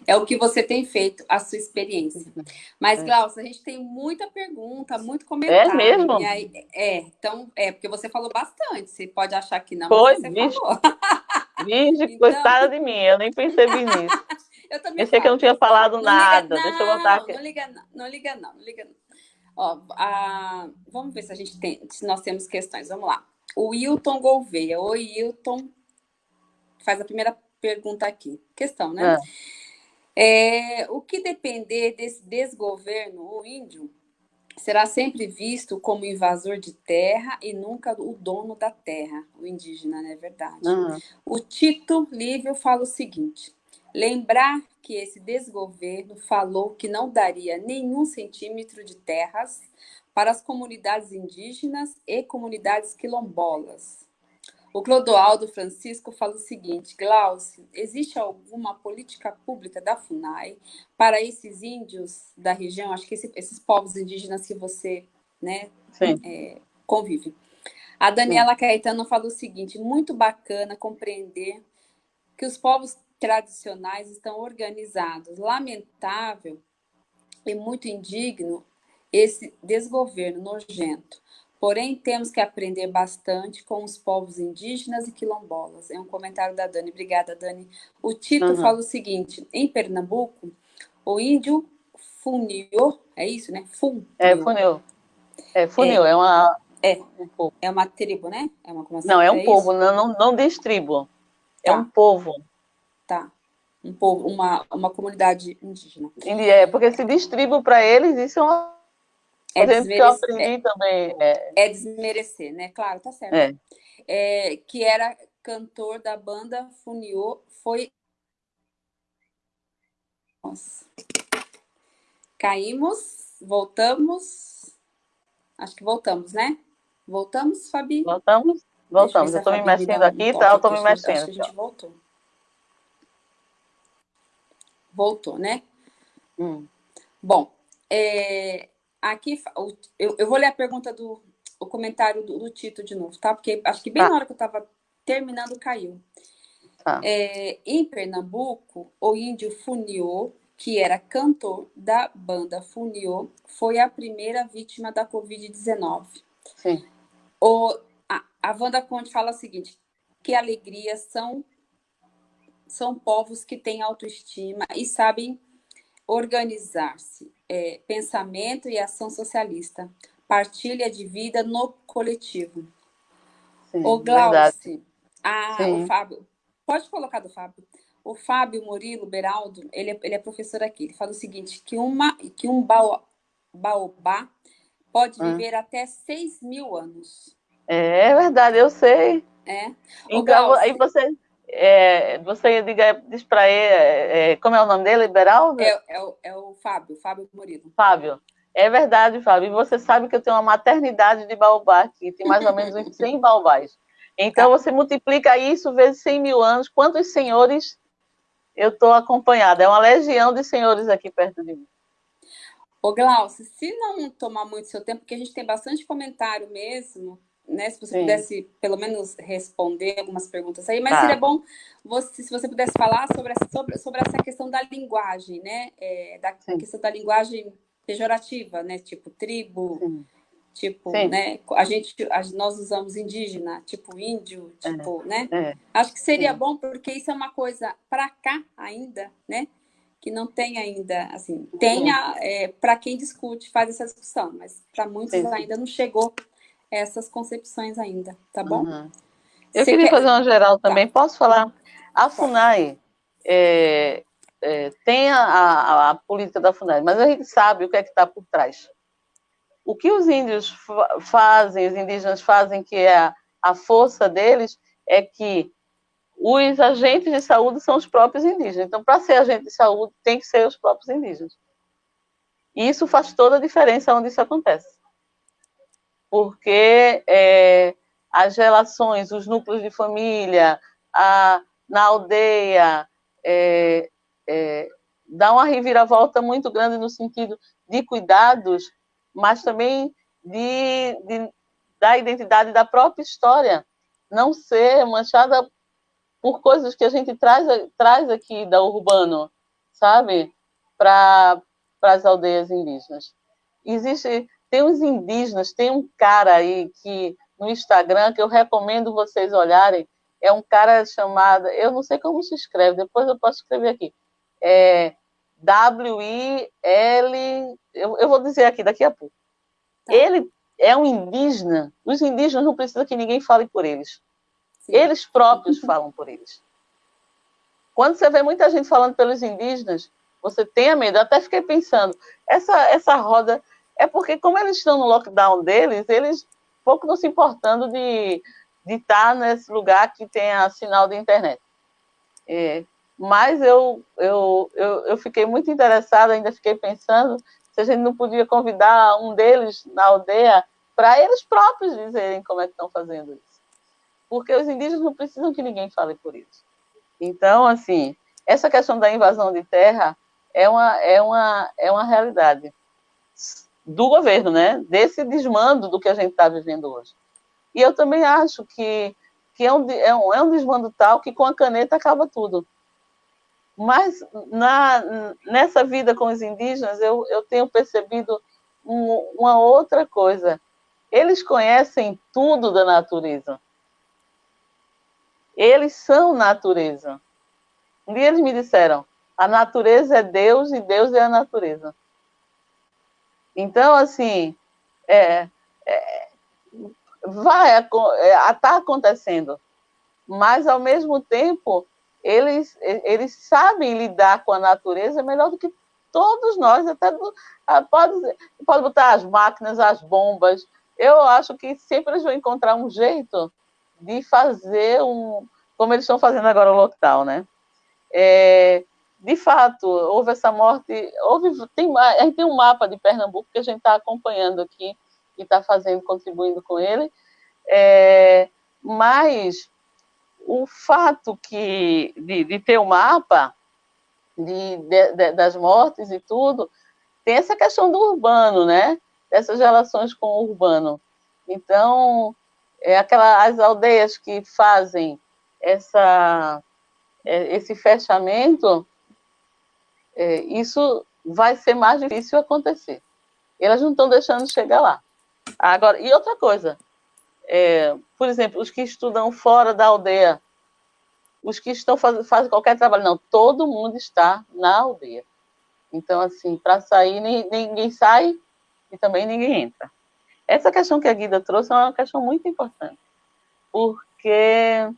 é o que você tem feito, a sua experiência. Uhum. Mas, é. Glaucia, a gente tem muita pergunta, muito comentário. É mesmo? Aí, é, então, é, porque você falou bastante. Você pode achar que não, Foi, mas você vixe. falou. Vixe, então... coitada de mim, eu nem percebi nisso. eu também Pensei que eu não tinha falado não nada. Liga, Deixa eu voltar aqui. Não liga, não, não liga, não, não liga, não. Ó, a... Vamos ver se a gente tem, se nós temos questões. Vamos lá. O Wilton Gouveia. Oi, Wilton. Faz a primeira pergunta aqui. Questão, né? É. É, o que depender desse desgoverno, o índio será sempre visto como invasor de terra e nunca o dono da terra, o indígena, não é verdade? Uhum. O Tito Lívio fala o seguinte: lembrar que esse desgoverno falou que não daria nenhum centímetro de terras para as comunidades indígenas e comunidades quilombolas. O Clodoaldo Francisco fala o seguinte: Glaucio, existe alguma política pública da FUNAI para esses índios da região, acho que esse, esses povos indígenas que você né, é, convive? A Daniela Sim. Caetano fala o seguinte: muito bacana compreender que os povos tradicionais estão organizados. Lamentável e muito indigno esse desgoverno nojento. Porém, temos que aprender bastante com os povos indígenas e quilombolas. É um comentário da Dani. Obrigada, Dani. O Tito uhum. fala o seguinte: em Pernambuco, o índio funiô, é isso, né? Fun. É, funiô. É, funiô, é, é uma. É, um povo. é uma tribo, né? É uma, não, é um é povo, não, não, não diz tribo. É tá. um povo. Tá. Um povo, uma, uma comunidade indígena. É, porque se diz tribo para eles, isso é uma é desmerecer, que eu também. É... é... desmerecer, né? Claro, tá certo. É. É, que era cantor da banda Funiô, foi. Nossa. Caímos, voltamos. Acho que voltamos, né? Voltamos, Fabi? Voltamos, voltamos. Eu estou me mexendo aqui, tá? Eu estou me mexendo. Acho que a gente voltou. Voltou, né? Hum. Bom, é, aqui, eu, eu vou ler a pergunta do o comentário do, do Tito de novo, tá? Porque acho que bem tá. na hora que eu estava terminando caiu. Tá. É, em Pernambuco, o índio Funiô, que era cantor da banda Funiô, foi a primeira vítima da Covid-19. Sim. O, a, a Wanda Conte fala o seguinte, que alegria são, são povos que têm autoestima e sabem organizar-se é, pensamento e ação socialista, partilha de vida no coletivo. Sim, o Glauci, ah, o Fábio, pode colocar do Fábio. O Fábio Murilo Beraldo, ele é, ele é professor aqui, ele fala o seguinte, que, uma, que um baobá pode ah. viver até 6 mil anos. É verdade, eu sei. É. Então, aí você, é, você diga, diz para ele, é, como é o nome dele, Beraldo? É, é, o, é o Fábio, Fábio Murilo. Fábio, é verdade, Fábio. E você sabe que eu tenho uma maternidade de baobá aqui, tem mais ou menos uns 100 baobás. Então, tá. você multiplica isso vezes 100 mil anos. Quantos senhores eu estou acompanhada? É uma legião de senhores aqui perto de mim. Ô, Glaucio, se não tomar muito seu tempo, porque a gente tem bastante comentário mesmo, né? Se você Sim. pudesse, pelo menos, responder algumas perguntas aí, mas tá. seria bom você, se você pudesse falar sobre essa, sobre, sobre essa questão da linguagem, né? É, da Sim. questão da linguagem pejorativa, né? Tipo tribo, Sim. tipo, Sim. né? A gente, a, nós usamos indígena, tipo índio, é, tipo, é. né? É. Acho que seria bom porque isso é uma coisa para cá ainda, né? Que não tem ainda, assim, tenha é, para quem discute, faz essa discussão, mas para muitos ainda não chegou essas concepções ainda, tá bom? Uhum. Eu Você queria quer... fazer uma geral tá. também. Tá. Posso falar? A FUNAI é, é, tem a, a, a, política da FUNAI, mas a gente sabe o que é que está por trás. O que os índios fa fazem, os indígenas fazem, que é a, a força deles, é que os agentes de saúde são os próprios indígenas. Então, para ser agente de saúde, tem que ser os próprios indígenas. E isso faz toda a diferença onde isso acontece porque é, as relações, os núcleos de família, a, na aldeia, é, é, dá uma reviravolta muito grande no sentido de cuidados, mas também de, de, da identidade da própria história, não ser manchada por coisas que a gente traz, traz aqui da urbano, sabe, para as aldeias indígenas. Existe tem uns indígenas, tem um cara aí que no Instagram que eu recomendo vocês olharem. É um cara chamado, eu não sei como se escreve, depois eu posso escrever aqui. É W-I-L. Eu, eu, vou dizer aqui daqui a pouco. Tá. Ele é um indígena. Os indígenas não precisam que ninguém fale por eles. Sim. Eles próprios falam por eles. Quando você vê muita gente falando pelos indígenas, você tenha medo. Eu até fiquei pensando, essa, essa roda é porque, como eles estão no lockdown deles, eles pouco não se importando de, estar nesse lugar que tem a sinal de internet. É, mas eu, eu, eu, eu fiquei muito interessada, ainda fiquei pensando se a gente não podia convidar um deles na aldeia para eles próprios dizerem como é que estão fazendo isso. Porque os indígenas não precisam que ninguém fale por isso. Então, assim, essa questão da invasão de terra é uma, é uma, é uma realidade do governo, né? Desse desmando do que a gente está vivendo hoje. E eu também acho que, que é, um, é, um, é um desmando tal que com a caneta acaba tudo. Mas na, nessa vida com os indígenas, eu, eu tenho percebido um, uma outra coisa. Eles conhecem tudo da natureza. Eles são natureza. Um dia eles me disseram: a natureza é Deus e Deus é a natureza. Então, assim, é, é, vai estar é, acontecendo, mas ao mesmo tempo eles, eles sabem lidar com a natureza melhor do que todos nós, até ah, pode, pode botar as máquinas, as bombas. Eu acho que sempre eles vão encontrar um jeito de fazer um, como eles estão fazendo agora o lockdown, né? É, de fato, houve essa morte, houve, tem, a gente tem um mapa de Pernambuco que a gente está acompanhando aqui e está fazendo, contribuindo com ele, é, mas o fato que, de, de ter o um mapa de, de, das mortes e tudo, tem essa questão do urbano, né? Dessas relações com o urbano. Então, é aquela, as aldeias que fazem essa, é, esse fechamento, é, isso vai ser mais difícil acontecer. Elas não estão deixando de chegar lá. Agora, e outra coisa, é, por exemplo, os que estudam fora da aldeia, os que estão fazendo fazem qualquer trabalho, não, todo mundo está na aldeia. Então, assim, para sair, ninguém sai e também ninguém entra. Essa questão que a Guida trouxe é uma questão muito importante, porque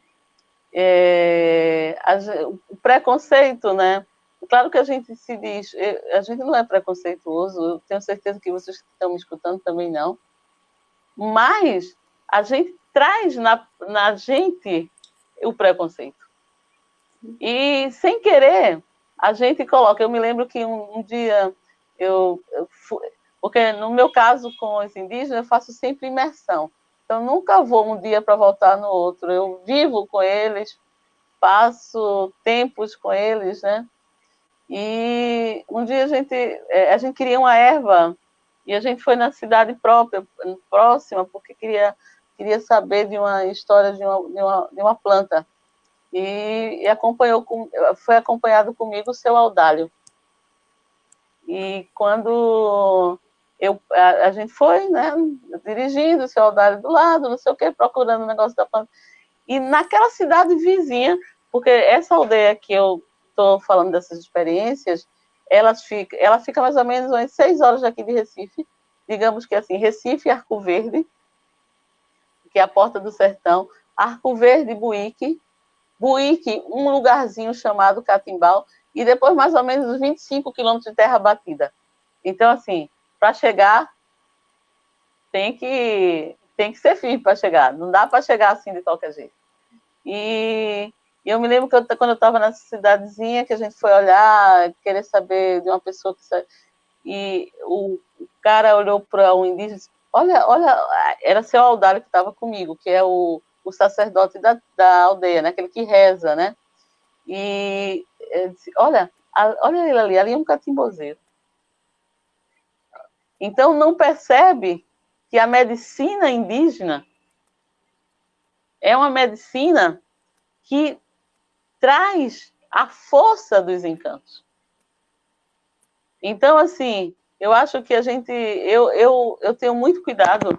é, a, o preconceito, né? Claro que a gente se diz, a gente não é preconceituoso, eu tenho certeza que vocês que estão me escutando também não, mas a gente traz na, na gente o preconceito. E sem querer, a gente coloca. Eu me lembro que um, um dia eu, eu fui, porque no meu caso com os indígenas, eu faço sempre imersão. Então, nunca vou um dia para voltar no outro. Eu vivo com eles, passo tempos com eles, né? E um dia a gente, é, a gente queria uma erva e a gente foi na cidade própria, próxima, porque queria, queria saber de uma história de uma, de uma, de uma planta. E, e acompanhou com, foi acompanhado comigo o seu Audálio. E quando eu, a, a, gente foi, né, dirigindo, o seu Audálio do lado, não sei o quê, procurando o negócio da planta. E naquela cidade vizinha, porque essa aldeia que eu estou falando dessas experiências, ela fica, ela fica mais ou menos umas seis horas daqui de Recife, digamos que assim, Recife Arco Verde, que é a porta do sertão, Arco Verde Buíque, Buíque, um lugarzinho chamado Catimbau, e depois mais ou menos 25 quilômetros de terra batida. Então, assim, para chegar, tem que, tem que ser firme para chegar, não dá para chegar assim de qualquer jeito. E e eu me lembro que eu, quando eu estava nessa cidadezinha, que a gente foi olhar, querer saber de uma pessoa que. E o, cara olhou para um indígena e disse: Olha, olha, era seu Aldário que estava comigo, que é o, o sacerdote da, da aldeia, né? aquele que reza, né? E disse: Olha, olha ele ali, ali é um catimbozeiro. Então, não percebe que a medicina indígena é uma medicina que traz a força dos encantos. Então, assim, eu acho que a gente, eu, eu, eu tenho muito cuidado,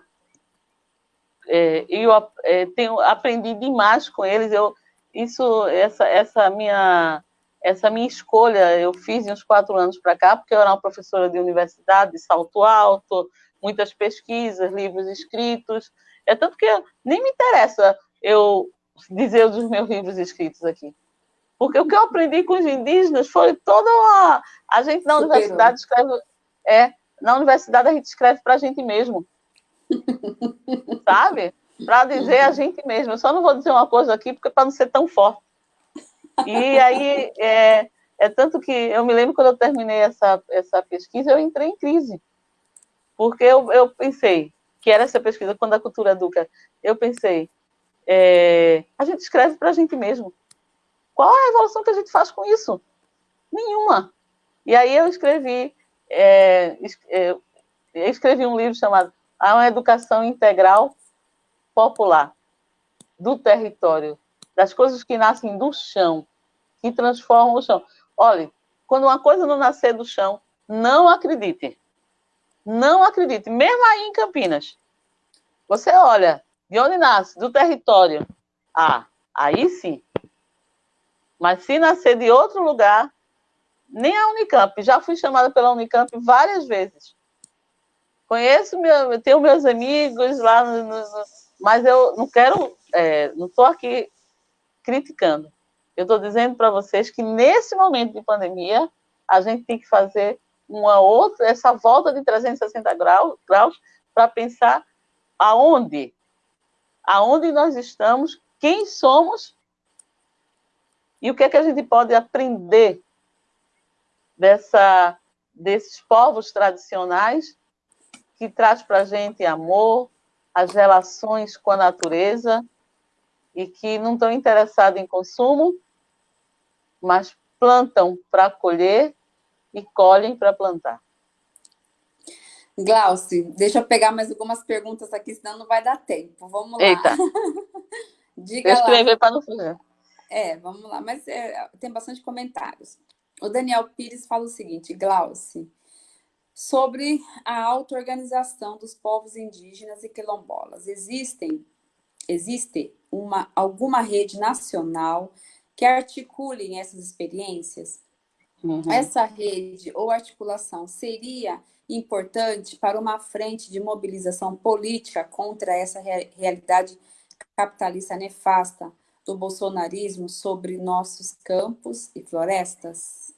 é, eu é, tenho aprendi demais com eles. Eu, isso, essa, essa minha, essa minha escolha, eu fiz uns quatro anos para cá, porque eu era uma professora de universidade, de salto alto, muitas pesquisas, livros escritos. É tanto que nem me interessa eu dizer os meus livros escritos aqui Porque o que eu aprendi com os indígenas foi toda uma... A gente na universidade escreve... É, na universidade a gente escreve para a gente mesmo. Sabe? Para dizer a gente mesmo. Eu só não vou dizer uma coisa aqui, porque para não ser tão forte. E aí, é, é tanto que eu me lembro quando eu terminei essa, essa pesquisa, eu entrei em crise. Porque eu, eu pensei, que era essa pesquisa, quando a cultura educa, eu pensei, é, a gente escreve para a gente mesmo. Qual a revolução que a gente faz com isso? Nenhuma. E aí eu escrevi, é, é, escrevi um livro chamado A uma Educação Integral Popular, do território, das coisas que nascem do chão, que transformam o chão. Olha, quando uma coisa não nascer do chão, não acredite. Não acredite. Mesmo aí em Campinas, você olha de onde nasce, do território. Ah, aí sim. Mas se nascer de outro lugar, nem a Unicamp. Já fui chamada pela Unicamp várias vezes. Conheço, meu, tenho meus amigos lá, no, no, mas eu não quero, é, não estou aqui criticando. Eu estou dizendo para vocês que nesse momento de pandemia, a gente tem que fazer uma outra, essa volta de 360 graus, graus para pensar aonde, aonde nós estamos, quem somos e o que é que a gente pode aprender dessa, desses povos tradicionais que traz para a gente amor, as relações com a natureza e que não estão interessados em consumo, mas plantam para colher e colhem para plantar. Glauci, deixa eu pegar mais algumas perguntas aqui, senão não vai dar tempo. Vamos lá. Eita. Diga eu escrever para não fazer. É, vamos lá, mas é, tem bastante comentários. O Daniel Pires fala o seguinte, Glauci, sobre a auto-organização dos povos indígenas e quilombolas. Existem, existe uma, alguma rede nacional que articulem essas experiências? Uhum. Essa rede ou articulação seria importante para uma frente de mobilização política contra essa realidade capitalista nefasta do bolsonarismo sobre nossos campos e florestas?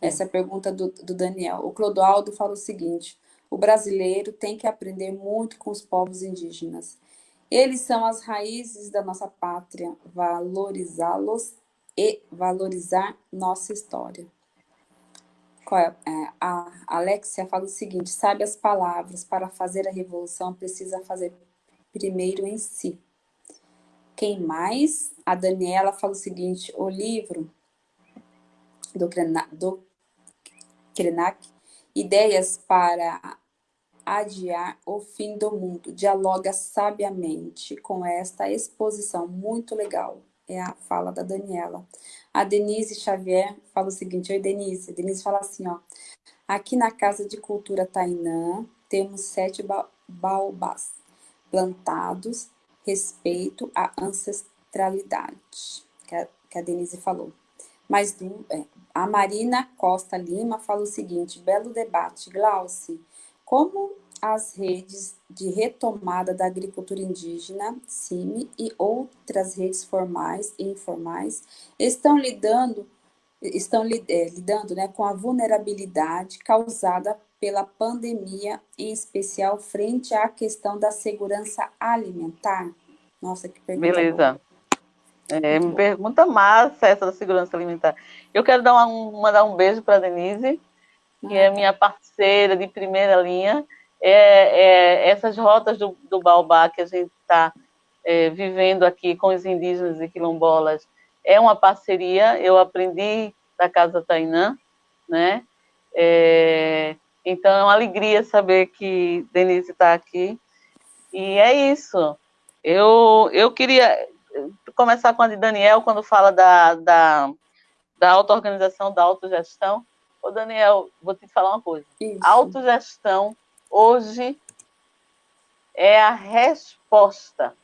Essa é a pergunta do, do Daniel. O Clodoaldo fala o seguinte, o brasileiro tem que aprender muito com os povos indígenas. Eles são as raízes da nossa pátria, valorizá-los e valorizar nossa história. É? É, a Alexia fala o seguinte, sabe as palavras, para fazer a revolução precisa fazer primeiro em si. Quem mais? A Daniela fala o seguinte, o livro do, do Krenak, Ideias para adiar o fim do mundo, dialoga sabiamente com esta exposição muito legal é a fala da Daniela. A Denise Xavier fala o seguinte, oi Denise, Denise fala assim, ó, aqui na Casa de Cultura Tainã temos sete ba baobás plantados, respeito à ancestralidade, que a, que a Denise falou. Mas é, a Marina Costa Lima fala o seguinte, belo debate, Glauci, como as redes de retomada da agricultura indígena, CIMI, e outras redes formais e informais estão lidando, estão é, lidando né, com a vulnerabilidade causada pela pandemia, em especial frente à questão da segurança alimentar? Nossa, que pergunta Beleza. É, pergunta massa essa da segurança alimentar. Eu quero dar uma, mandar um beijo para a Denise, que é minha parceira de primeira linha, é, é, essas rotas do, do Baobá que a gente está é, vivendo aqui com os indígenas e quilombolas é uma parceria, eu aprendi da Casa Tainã, né? É, então é uma alegria saber que Denise está aqui. E é isso. Eu, eu queria começar com a de Daniel, quando fala da, da, da auto-organização, da autogestão. Ô, Daniel, vou te falar uma coisa. Isso. Autogestão hoje é a resposta.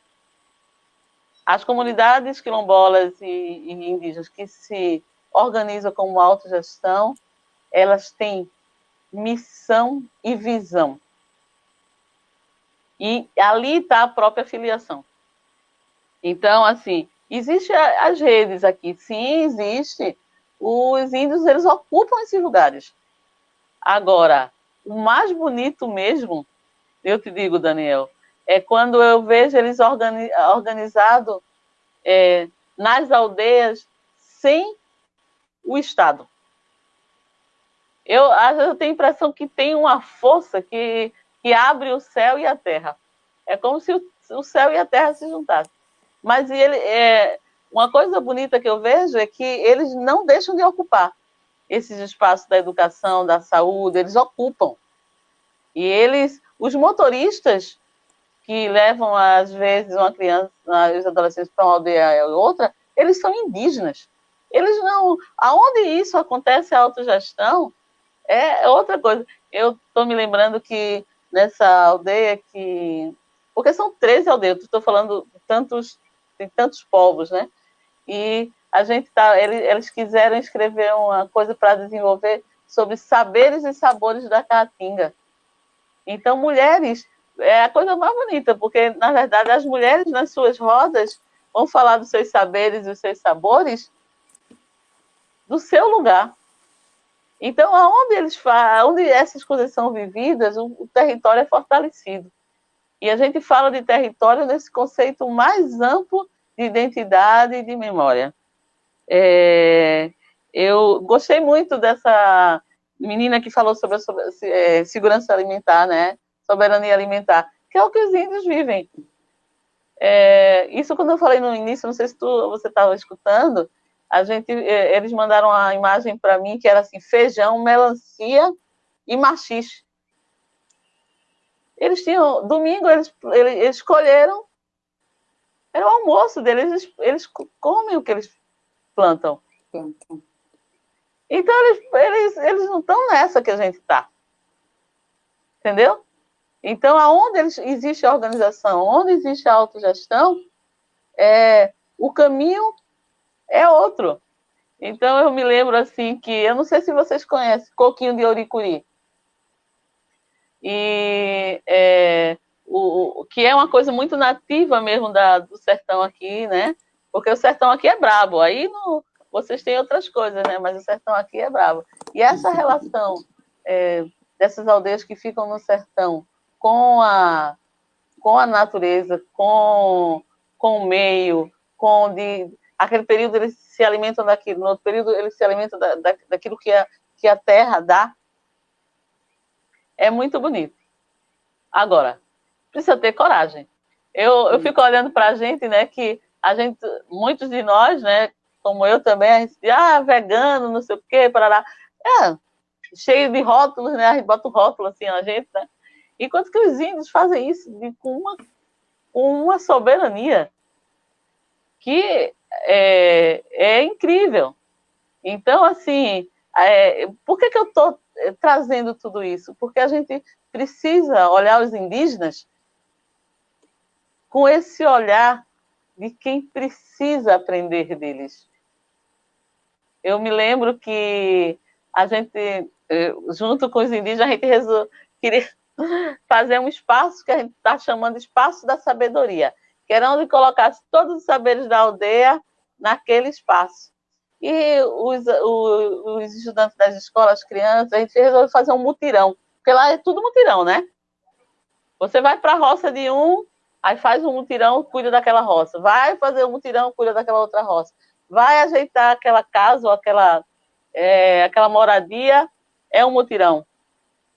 As comunidades quilombolas e, e indígenas que se organizam como autogestão, elas têm missão e visão. E ali está a própria filiação. Então, assim, Existem as redes aqui, sim, existe. Os índios, eles ocupam esses lugares. Agora, o mais bonito mesmo, eu te digo, Daniel, é quando eu vejo eles organi organizados é, nas aldeias sem o Estado. Eu, eu tenho a impressão que tem uma força que, que abre o céu e a terra. É como se o, o céu e a terra se juntassem. Mas ele, é, uma coisa bonita que eu vejo é que eles não deixam de ocupar esses espaços da educação, da saúde, eles ocupam. E eles, os motoristas que levam, às vezes, uma criança, os adolescentes para uma aldeia ou outra, eles são indígenas. Eles não. Aonde isso acontece a autogestão é outra coisa. Eu estou me lembrando que nessa aldeia que. Porque são 13 aldeias, estou falando tantos, tem tantos povos, né? E a gente tá. Eles, eles quiseram escrever uma coisa para desenvolver sobre saberes e sabores da caatinga. Então, mulheres é a coisa mais bonita, porque, na verdade, as mulheres nas suas rodas vão falar dos seus saberes e dos seus sabores do seu lugar. Então, aonde eles onde essas coisas são vividas, o, o território é fortalecido. E a gente fala de território nesse conceito mais amplo de identidade e de memória. É, eu gostei muito dessa menina que falou sobre a sobre, é, segurança alimentar, né? Soberania alimentar, que é o que os índios vivem. É, isso quando eu falei no início, não sei se tu, você estava escutando, a gente, é, eles mandaram a imagem para mim que era assim, feijão, melancia e machixe. Eles tinham, domingo eles, eles escolheram, era o almoço deles, eles, eles comem o que eles plantam. plantam. Então eles, eles, eles não estão nessa que a gente está. Entendeu? Então, aonde existe a organização, onde existe a autogestão, é, o caminho é outro. Então eu me lembro assim que, eu não sei se vocês conhecem, coquinho de Oricuri. E é, o, que é uma coisa muito nativa mesmo da, do sertão aqui, né? Porque o sertão aqui é brabo. Aí no, vocês têm outras coisas, né? Mas o sertão aqui é brabo. E essa relação é, dessas aldeias que ficam no sertão com a, com a natureza, com, com o meio, com de, aquele período eles se alimentam daquilo, no outro período eles se alimentam da, da, daquilo que a, que a terra dá. É muito bonito. Agora, precisa ter coragem. Eu, eu fico olhando para a gente, né, que a gente, muitos de nós, né, como eu também, a gente ah, vegano, não sei o quê, parará. É, cheio de rótulos, né, a gente bota o rótulo assim a gente, né. Enquanto que os índios fazem isso de, com, uma, com uma soberania que é, é incrível. Então, assim, é, por que, que eu estou é, trazendo tudo isso? Porque a gente precisa olhar os indígenas com esse olhar de quem precisa aprender deles. Eu me lembro que a gente, é, junto com os indígenas, a gente resol... queria fazer um espaço que a gente está chamando de Espaço da Sabedoria, que era onde colocasse todos os saberes da aldeia naquele espaço. E os, os, estudantes das escolas, as crianças, a gente resolveu fazer um mutirão, porque lá é tudo mutirão, né? Você vai para a roça de um, aí faz um mutirão, cuida daquela roça. Vai fazer um mutirão, cuida daquela outra roça. Vai ajeitar aquela casa ou aquela, é, aquela moradia, é um mutirão.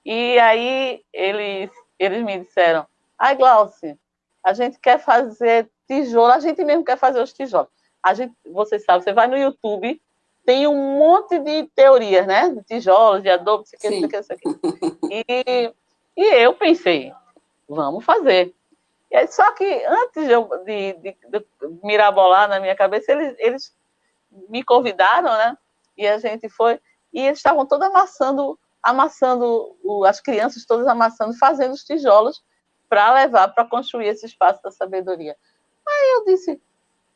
E aí eles, eles me disseram, ai Glauci, a gente quer fazer tijolo, a gente mesmo quer fazer os tijolos a gente, você sabe, você vai no YouTube, tem um monte de teorias, né? De tijolos, de adobe, isso aqui, isso aqui, isso aqui. E, e eu pensei, vamos fazer. E só que antes de, de, de, mirabolar na minha cabeça, eles, eles me convidaram, né? E a gente foi, e eles estavam todos amassando, amassando, as crianças todas amassando, fazendo os tijolos para levar para construir esse espaço da sabedoria. Aí eu disse,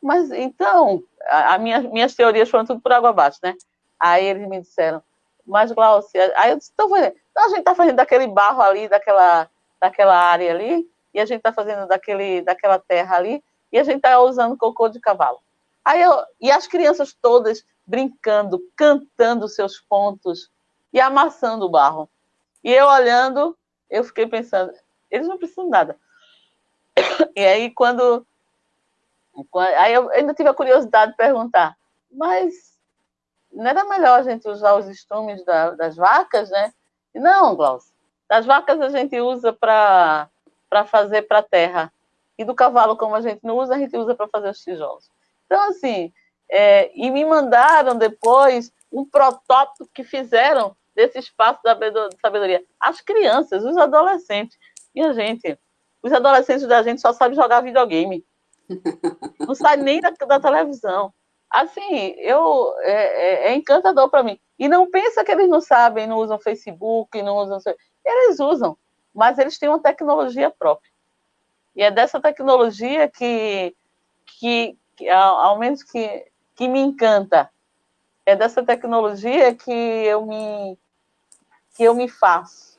mas então, a, a minha, minhas teorias foram tudo por água abaixo, né? Aí eles me disseram, mas Glaucia, aí eu disse, então, então a gente está fazendo daquele barro ali, daquela, daquela área ali, e a gente está fazendo daquele, daquela terra ali, e a gente está usando cocô de cavalo. Aí eu, e as crianças todas brincando, cantando seus pontos e amassando o barro. E eu olhando, eu fiquei pensando, eles não precisam de nada. E aí, quando. Aí eu ainda tive a curiosidade de perguntar, mas não era melhor a gente usar os estrumes da, das vacas, né? Não, Glaucio. Das vacas a gente usa para fazer para a terra. E do cavalo, como a gente não usa, a gente usa para fazer os tijolos. Então, assim, é, e me mandaram depois um protótipo que fizeram desse espaço da sabedoria. As crianças, os adolescentes. E a gente, os adolescentes da gente só sabem jogar videogame. Não sai nem da, da televisão. Assim, eu, é, é, é encantador para mim. E não pensa que eles não sabem, não usam Facebook, não usam. Eles usam, mas eles têm uma tecnologia própria. E é dessa tecnologia que, que, que ao, ao menos que, que me encanta. É dessa tecnologia que eu me, que eu me faço.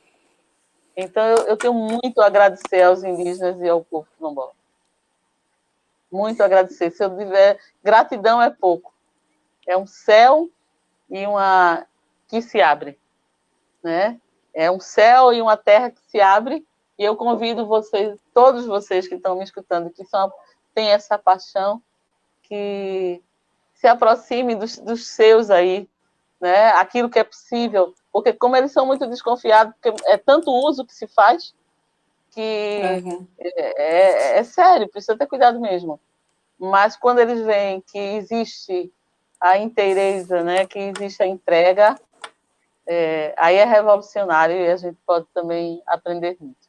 Então, eu, eu tenho muito a agradecer aos indígenas e ao povo quilombola. Muito a agradecer. Se eu tiver... Gratidão é pouco. É um céu e uma... que se abre. Né? É um céu e uma terra que se abre. E eu convido vocês, todos vocês que estão me escutando, que são, têm essa paixão, que se aproxime dos, dos seus aí, né? aquilo que é possível, porque como eles são muito desconfiados, porque é tanto uso que se faz, que uhum. é, é, é, sério, precisa ter cuidado mesmo. Mas quando eles veem que existe a inteireza, né, que existe a entrega, é, aí é revolucionário e a gente pode também aprender muito.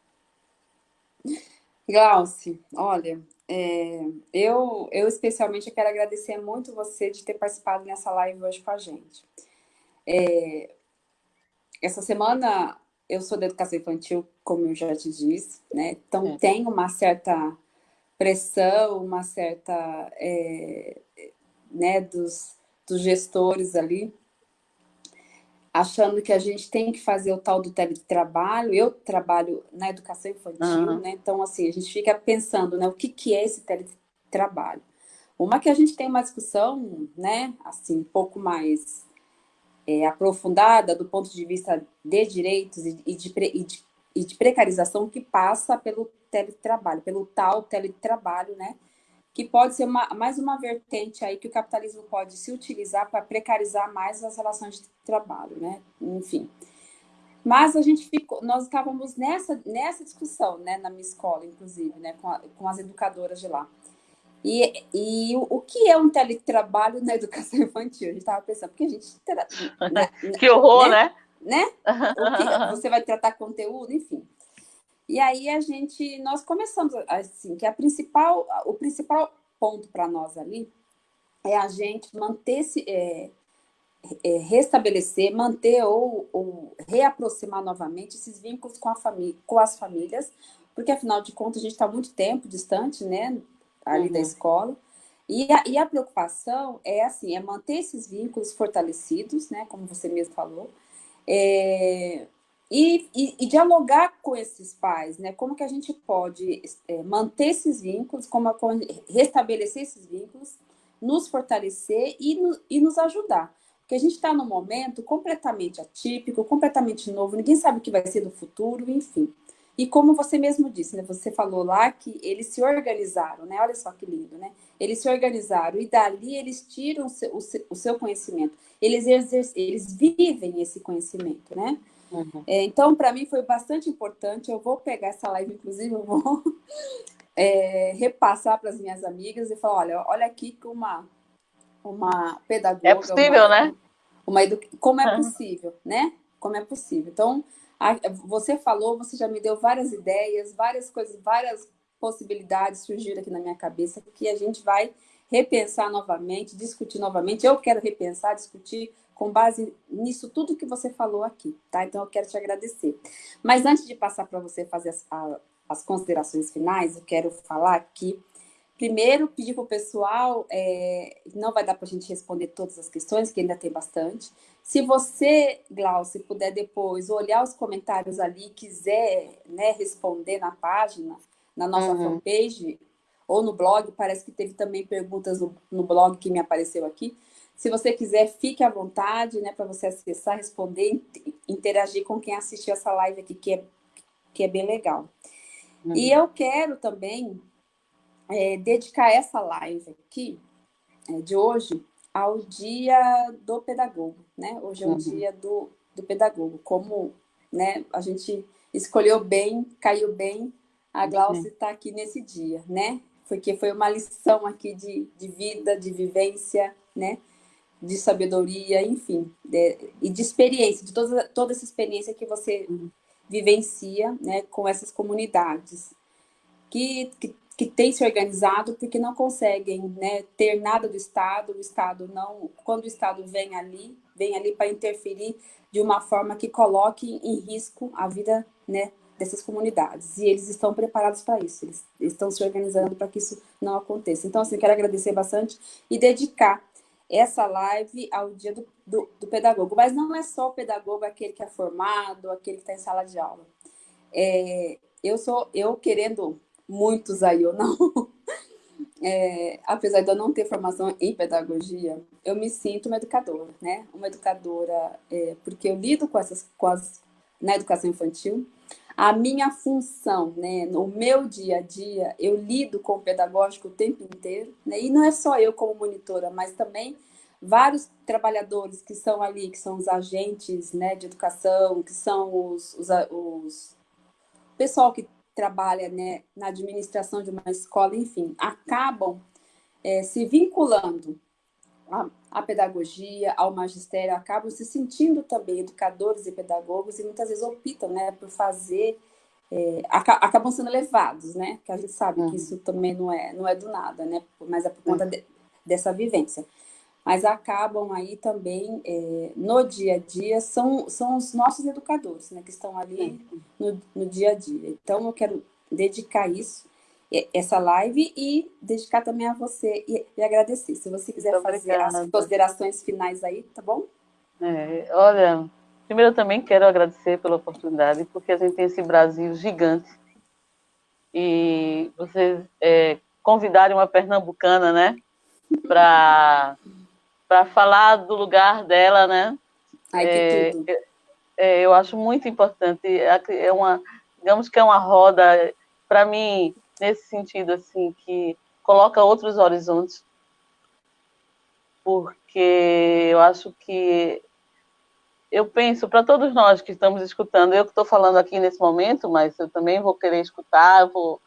Glauci, olha, é, eu, eu especialmente quero agradecer muito você de ter participado nessa live hoje com a gente. É, essa semana eu sou da educação infantil, como eu já te disse, né? Então é. tem uma certa pressão, uma certa, é, né, dos, dos gestores ali, achando que a gente tem que fazer o tal do teletrabalho. Eu trabalho na educação infantil, uhum. né? Então, assim, a gente fica pensando, né, o que, que é esse teletrabalho? Uma que a gente tem uma discussão, né, assim, um pouco mais é, aprofundada do ponto de vista de direitos e, e, de, e, de, e de precarização que passa pelo teletrabalho, pelo tal teletrabalho, né? Que pode ser uma, mais uma vertente aí que o capitalismo pode se utilizar para precarizar mais as relações de trabalho, né? Enfim. Mas a gente ficou, nós estávamos nessa, nessa discussão, né, na minha escola, inclusive, né, com, a, com as educadoras de lá. E, e o, o, que é um teletrabalho na educação infantil? A gente estava pensando, porque a gente... Né, que horror, né? Né? né? você vai tratar conteúdo, enfim. E aí a gente, nós começamos assim, que a principal, o principal ponto para nós ali é a gente manter se é, é, restabelecer, manter ou, ou, reaproximar novamente esses vínculos com, a família, com as famílias, porque afinal de contas a gente está muito tempo distante, né? Ali uhum. da escola. E a, e a preocupação é assim, é manter esses vínculos fortalecidos, né, como você mesmo falou, é, e, e, e, dialogar com esses pais, né, como que a gente pode é, manter esses vínculos, como, como restabelecer esses vínculos, nos fortalecer e, no, e nos ajudar. Porque a gente está num momento completamente atípico, completamente novo, ninguém sabe o que vai ser do futuro, enfim. E como você mesmo disse, né? Você falou lá que eles se organizaram, né? Olha só que lindo, né? Eles se organizaram e dali eles tiram o seu, o seu conhecimento. Eles, eles vivem esse conhecimento, né? Uhum. É, então, para mim foi bastante importante. Eu vou pegar essa live, inclusive, eu vou é, repassar para as minhas amigas e falar, olha, olha aqui que uma, uma pedagoga... É possível, uma, né? Uma edu... Como é possível, né? Como é possível. Então, você falou, você já me deu várias ideias, várias coisas, várias possibilidades surgiram aqui na minha cabeça que a gente vai repensar novamente, discutir novamente. Eu quero repensar, discutir com base nisso tudo que você falou aqui, tá? Então eu quero te agradecer. Mas antes de passar para você fazer as, as considerações finais, eu quero falar aqui Primeiro, pedir para o pessoal, é, não vai dar para a gente responder todas as questões, que ainda tem bastante. Se você, Glaucio, puder depois olhar os comentários ali, quiser né, responder na página, na nossa uhum. fanpage, ou no blog, parece que teve também perguntas no, no blog que me apareceu aqui. Se você quiser, fique à vontade, né, para você acessar, responder, interagir com quem assistiu essa live aqui, que é, que é bem legal. Uhum. E eu quero também é, dedicar essa live aqui, é, de hoje, ao dia do pedagogo, né? Hoje é o uhum. dia do, do pedagogo, como né, a gente escolheu bem, caiu bem, a Glaucia está aqui nesse dia, né? Porque foi uma lição aqui de, de vida, de vivência, né? De sabedoria, enfim, de, e de experiência, de toda, toda essa experiência que você vivencia né, com essas comunidades. Que, que que têm se organizado porque não conseguem né, ter nada do Estado, o Estado não, quando o Estado vem ali, vem ali para interferir de uma forma que coloque em risco a vida né, dessas comunidades. E eles estão preparados para isso, eles estão se organizando para que isso não aconteça. Então, assim, quero agradecer bastante e dedicar essa live ao dia do, do, do pedagogo. Mas não é só o pedagogo aquele que é formado, aquele que está em sala de aula. É, eu sou, eu querendo muitos aí ou não, é, apesar de eu não ter formação em pedagogia, eu me sinto uma educadora, né? Uma educadora, é, porque eu lido com essas, com as, na educação infantil, a minha função, né, no meu dia a dia, eu lido com o pedagógico o tempo inteiro, né? E não é só eu como monitora, mas também vários trabalhadores que são ali, que são os agentes né, de educação, que são os, os, os pessoal que trabalha né, na administração de uma escola, enfim, acabam é, se vinculando à, à, pedagogia, ao magistério, acabam se sentindo também educadores e pedagogos e muitas vezes optam né, por fazer, é, acabam sendo levados, né? Que a gente sabe uhum. que isso também não é, não é do nada, né? Mas é por conta uhum. de, dessa vivência mas acabam aí também é, no dia a dia, são, são os nossos educadores, né, que estão ali no, no dia a dia. Então, eu quero dedicar isso, essa live, e dedicar também a você e, e agradecer. Se você quiser Muito fazer obrigada. as considerações finais aí, tá bom? É, olha, primeiro eu também quero agradecer pela oportunidade, porque a gente tem esse Brasil gigante, e vocês é, convidarem uma pernambucana, né, para para falar do lugar dela, né? Ai, é. É, eu acho muito importante. É uma, digamos que é uma roda, para mim, nesse sentido, assim, que coloca outros horizontes, porque eu acho que eu penso para todos nós que estamos escutando, eu que estou falando aqui nesse momento, mas eu também vou querer escutar, vou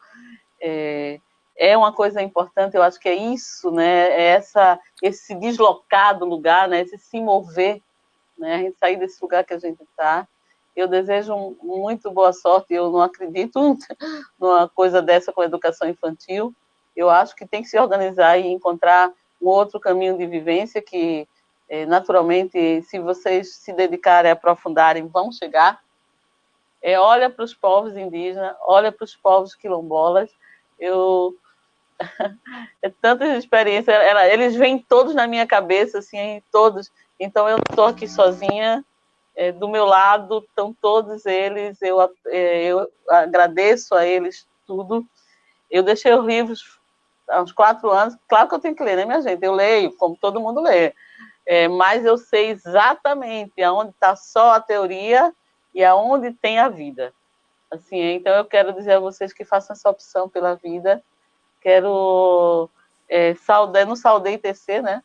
é, é uma coisa importante, eu acho que é isso, né? É essa, esse deslocar do lugar, né? Esse se mover, né? A gente sair desse lugar que a gente está. Eu desejo muito boa sorte. Eu não acredito numa coisa dessa com a educação infantil. Eu acho que tem que se organizar e encontrar um outro caminho de vivência que, é, naturalmente, se vocês se dedicarem aprofundarem, vão chegar. É, olha para os povos indígenas, olha para os povos quilombolas. Eu é tantas experiências, ela, eles vêm todos na minha cabeça, assim, todos. Então eu estou aqui sozinha, é, do meu lado estão todos eles, eu, é, eu agradeço a eles tudo. Eu deixei os livros há uns quatro anos, claro que eu tenho que ler, né, minha gente? Eu leio, como todo mundo lê, é, mas eu sei exatamente aonde está só a teoria e aonde tem a vida. Assim, então eu quero dizer a vocês que façam essa opção pela vida, Quero é, saudar, não saudei TC, né?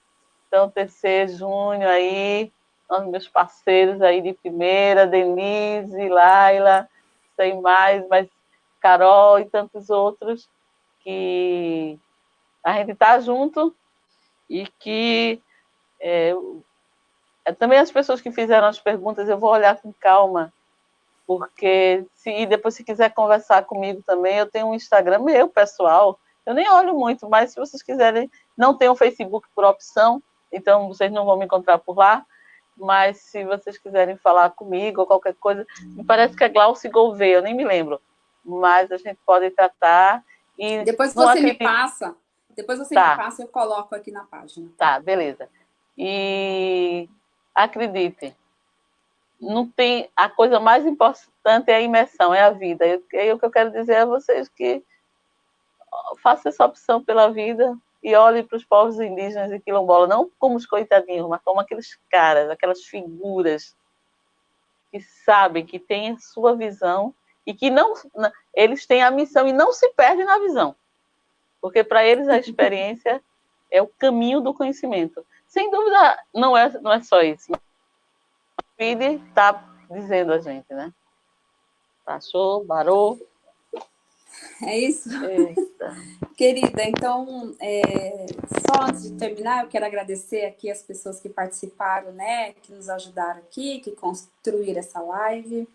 Então, TC, Júnior aí, os meus parceiros aí de primeira, Denise, Laila, sei mais, mas Carol e tantos outros que a gente está junto e que é, é, também as pessoas que fizeram as perguntas eu vou olhar com calma porque se e depois se quiser conversar comigo também eu tenho um Instagram meu pessoal eu nem olho muito, mas se vocês quiserem, não tem o Facebook por opção, então vocês não vão me encontrar por lá. Mas se vocês quiserem falar comigo ou qualquer coisa, me parece que é Glauci Gouveia, eu nem me lembro. Mas a gente pode tratar. E depois você acredito... me passa, depois você tá. me passa, eu coloco aqui na página. Tá, beleza. E acredite, não tem a coisa mais importante é a imersão, é a vida. É o que eu quero dizer a vocês que faça essa opção pela vida e olhe para os povos indígenas e quilombolas, não como os coitadinhos, mas como aqueles caras, aquelas figuras que sabem, que têm a sua visão e que não, eles têm a missão e não se perdem na visão. Porque para eles a experiência é o caminho do conhecimento. Sem dúvida, não é, não é só isso. O Fide está dizendo a gente, né? Passou, barou. É isso? Eita. Querida, então, é, só antes de terminar, eu quero agradecer aqui as pessoas que participaram, né, que nos ajudaram aqui, que construíram essa live,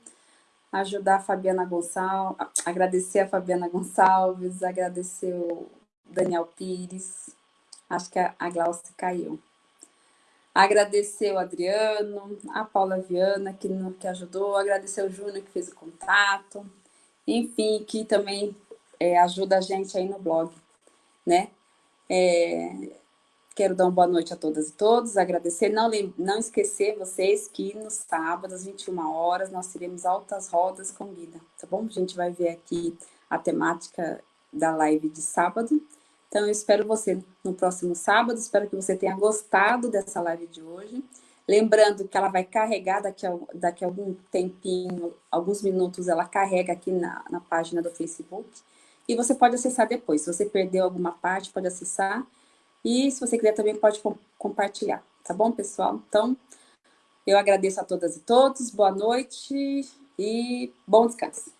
ajudar a Fabiana Gonçalves, agradecer a Fabiana Gonçalves, agradecer o Daniel Pires, acho que a Glaucia caiu. Agradecer o Adriano, a Paula Viana, que, que ajudou, agradecer o Júnior, que fez o contato, enfim, que também é, ajuda a gente aí no blog, né? É, quero dar uma boa noite a todas e todos, agradecer, não, não esquecer vocês que no sábado, às 21 horas, nós teremos altas rodas com Guida, tá bom? A gente vai ver aqui a temática da live de sábado. Então, eu espero você no próximo sábado, espero que você tenha gostado dessa live de hoje. Lembrando que ela vai carregar daqui a, daqui a algum tempinho, alguns minutos, ela carrega aqui na, na página do Facebook. E você pode acessar depois. Se você perdeu alguma parte, pode acessar. E se você quiser também pode com, compartilhar. Tá bom, pessoal? Então, eu agradeço a todas e todos. Boa noite e bom descanso.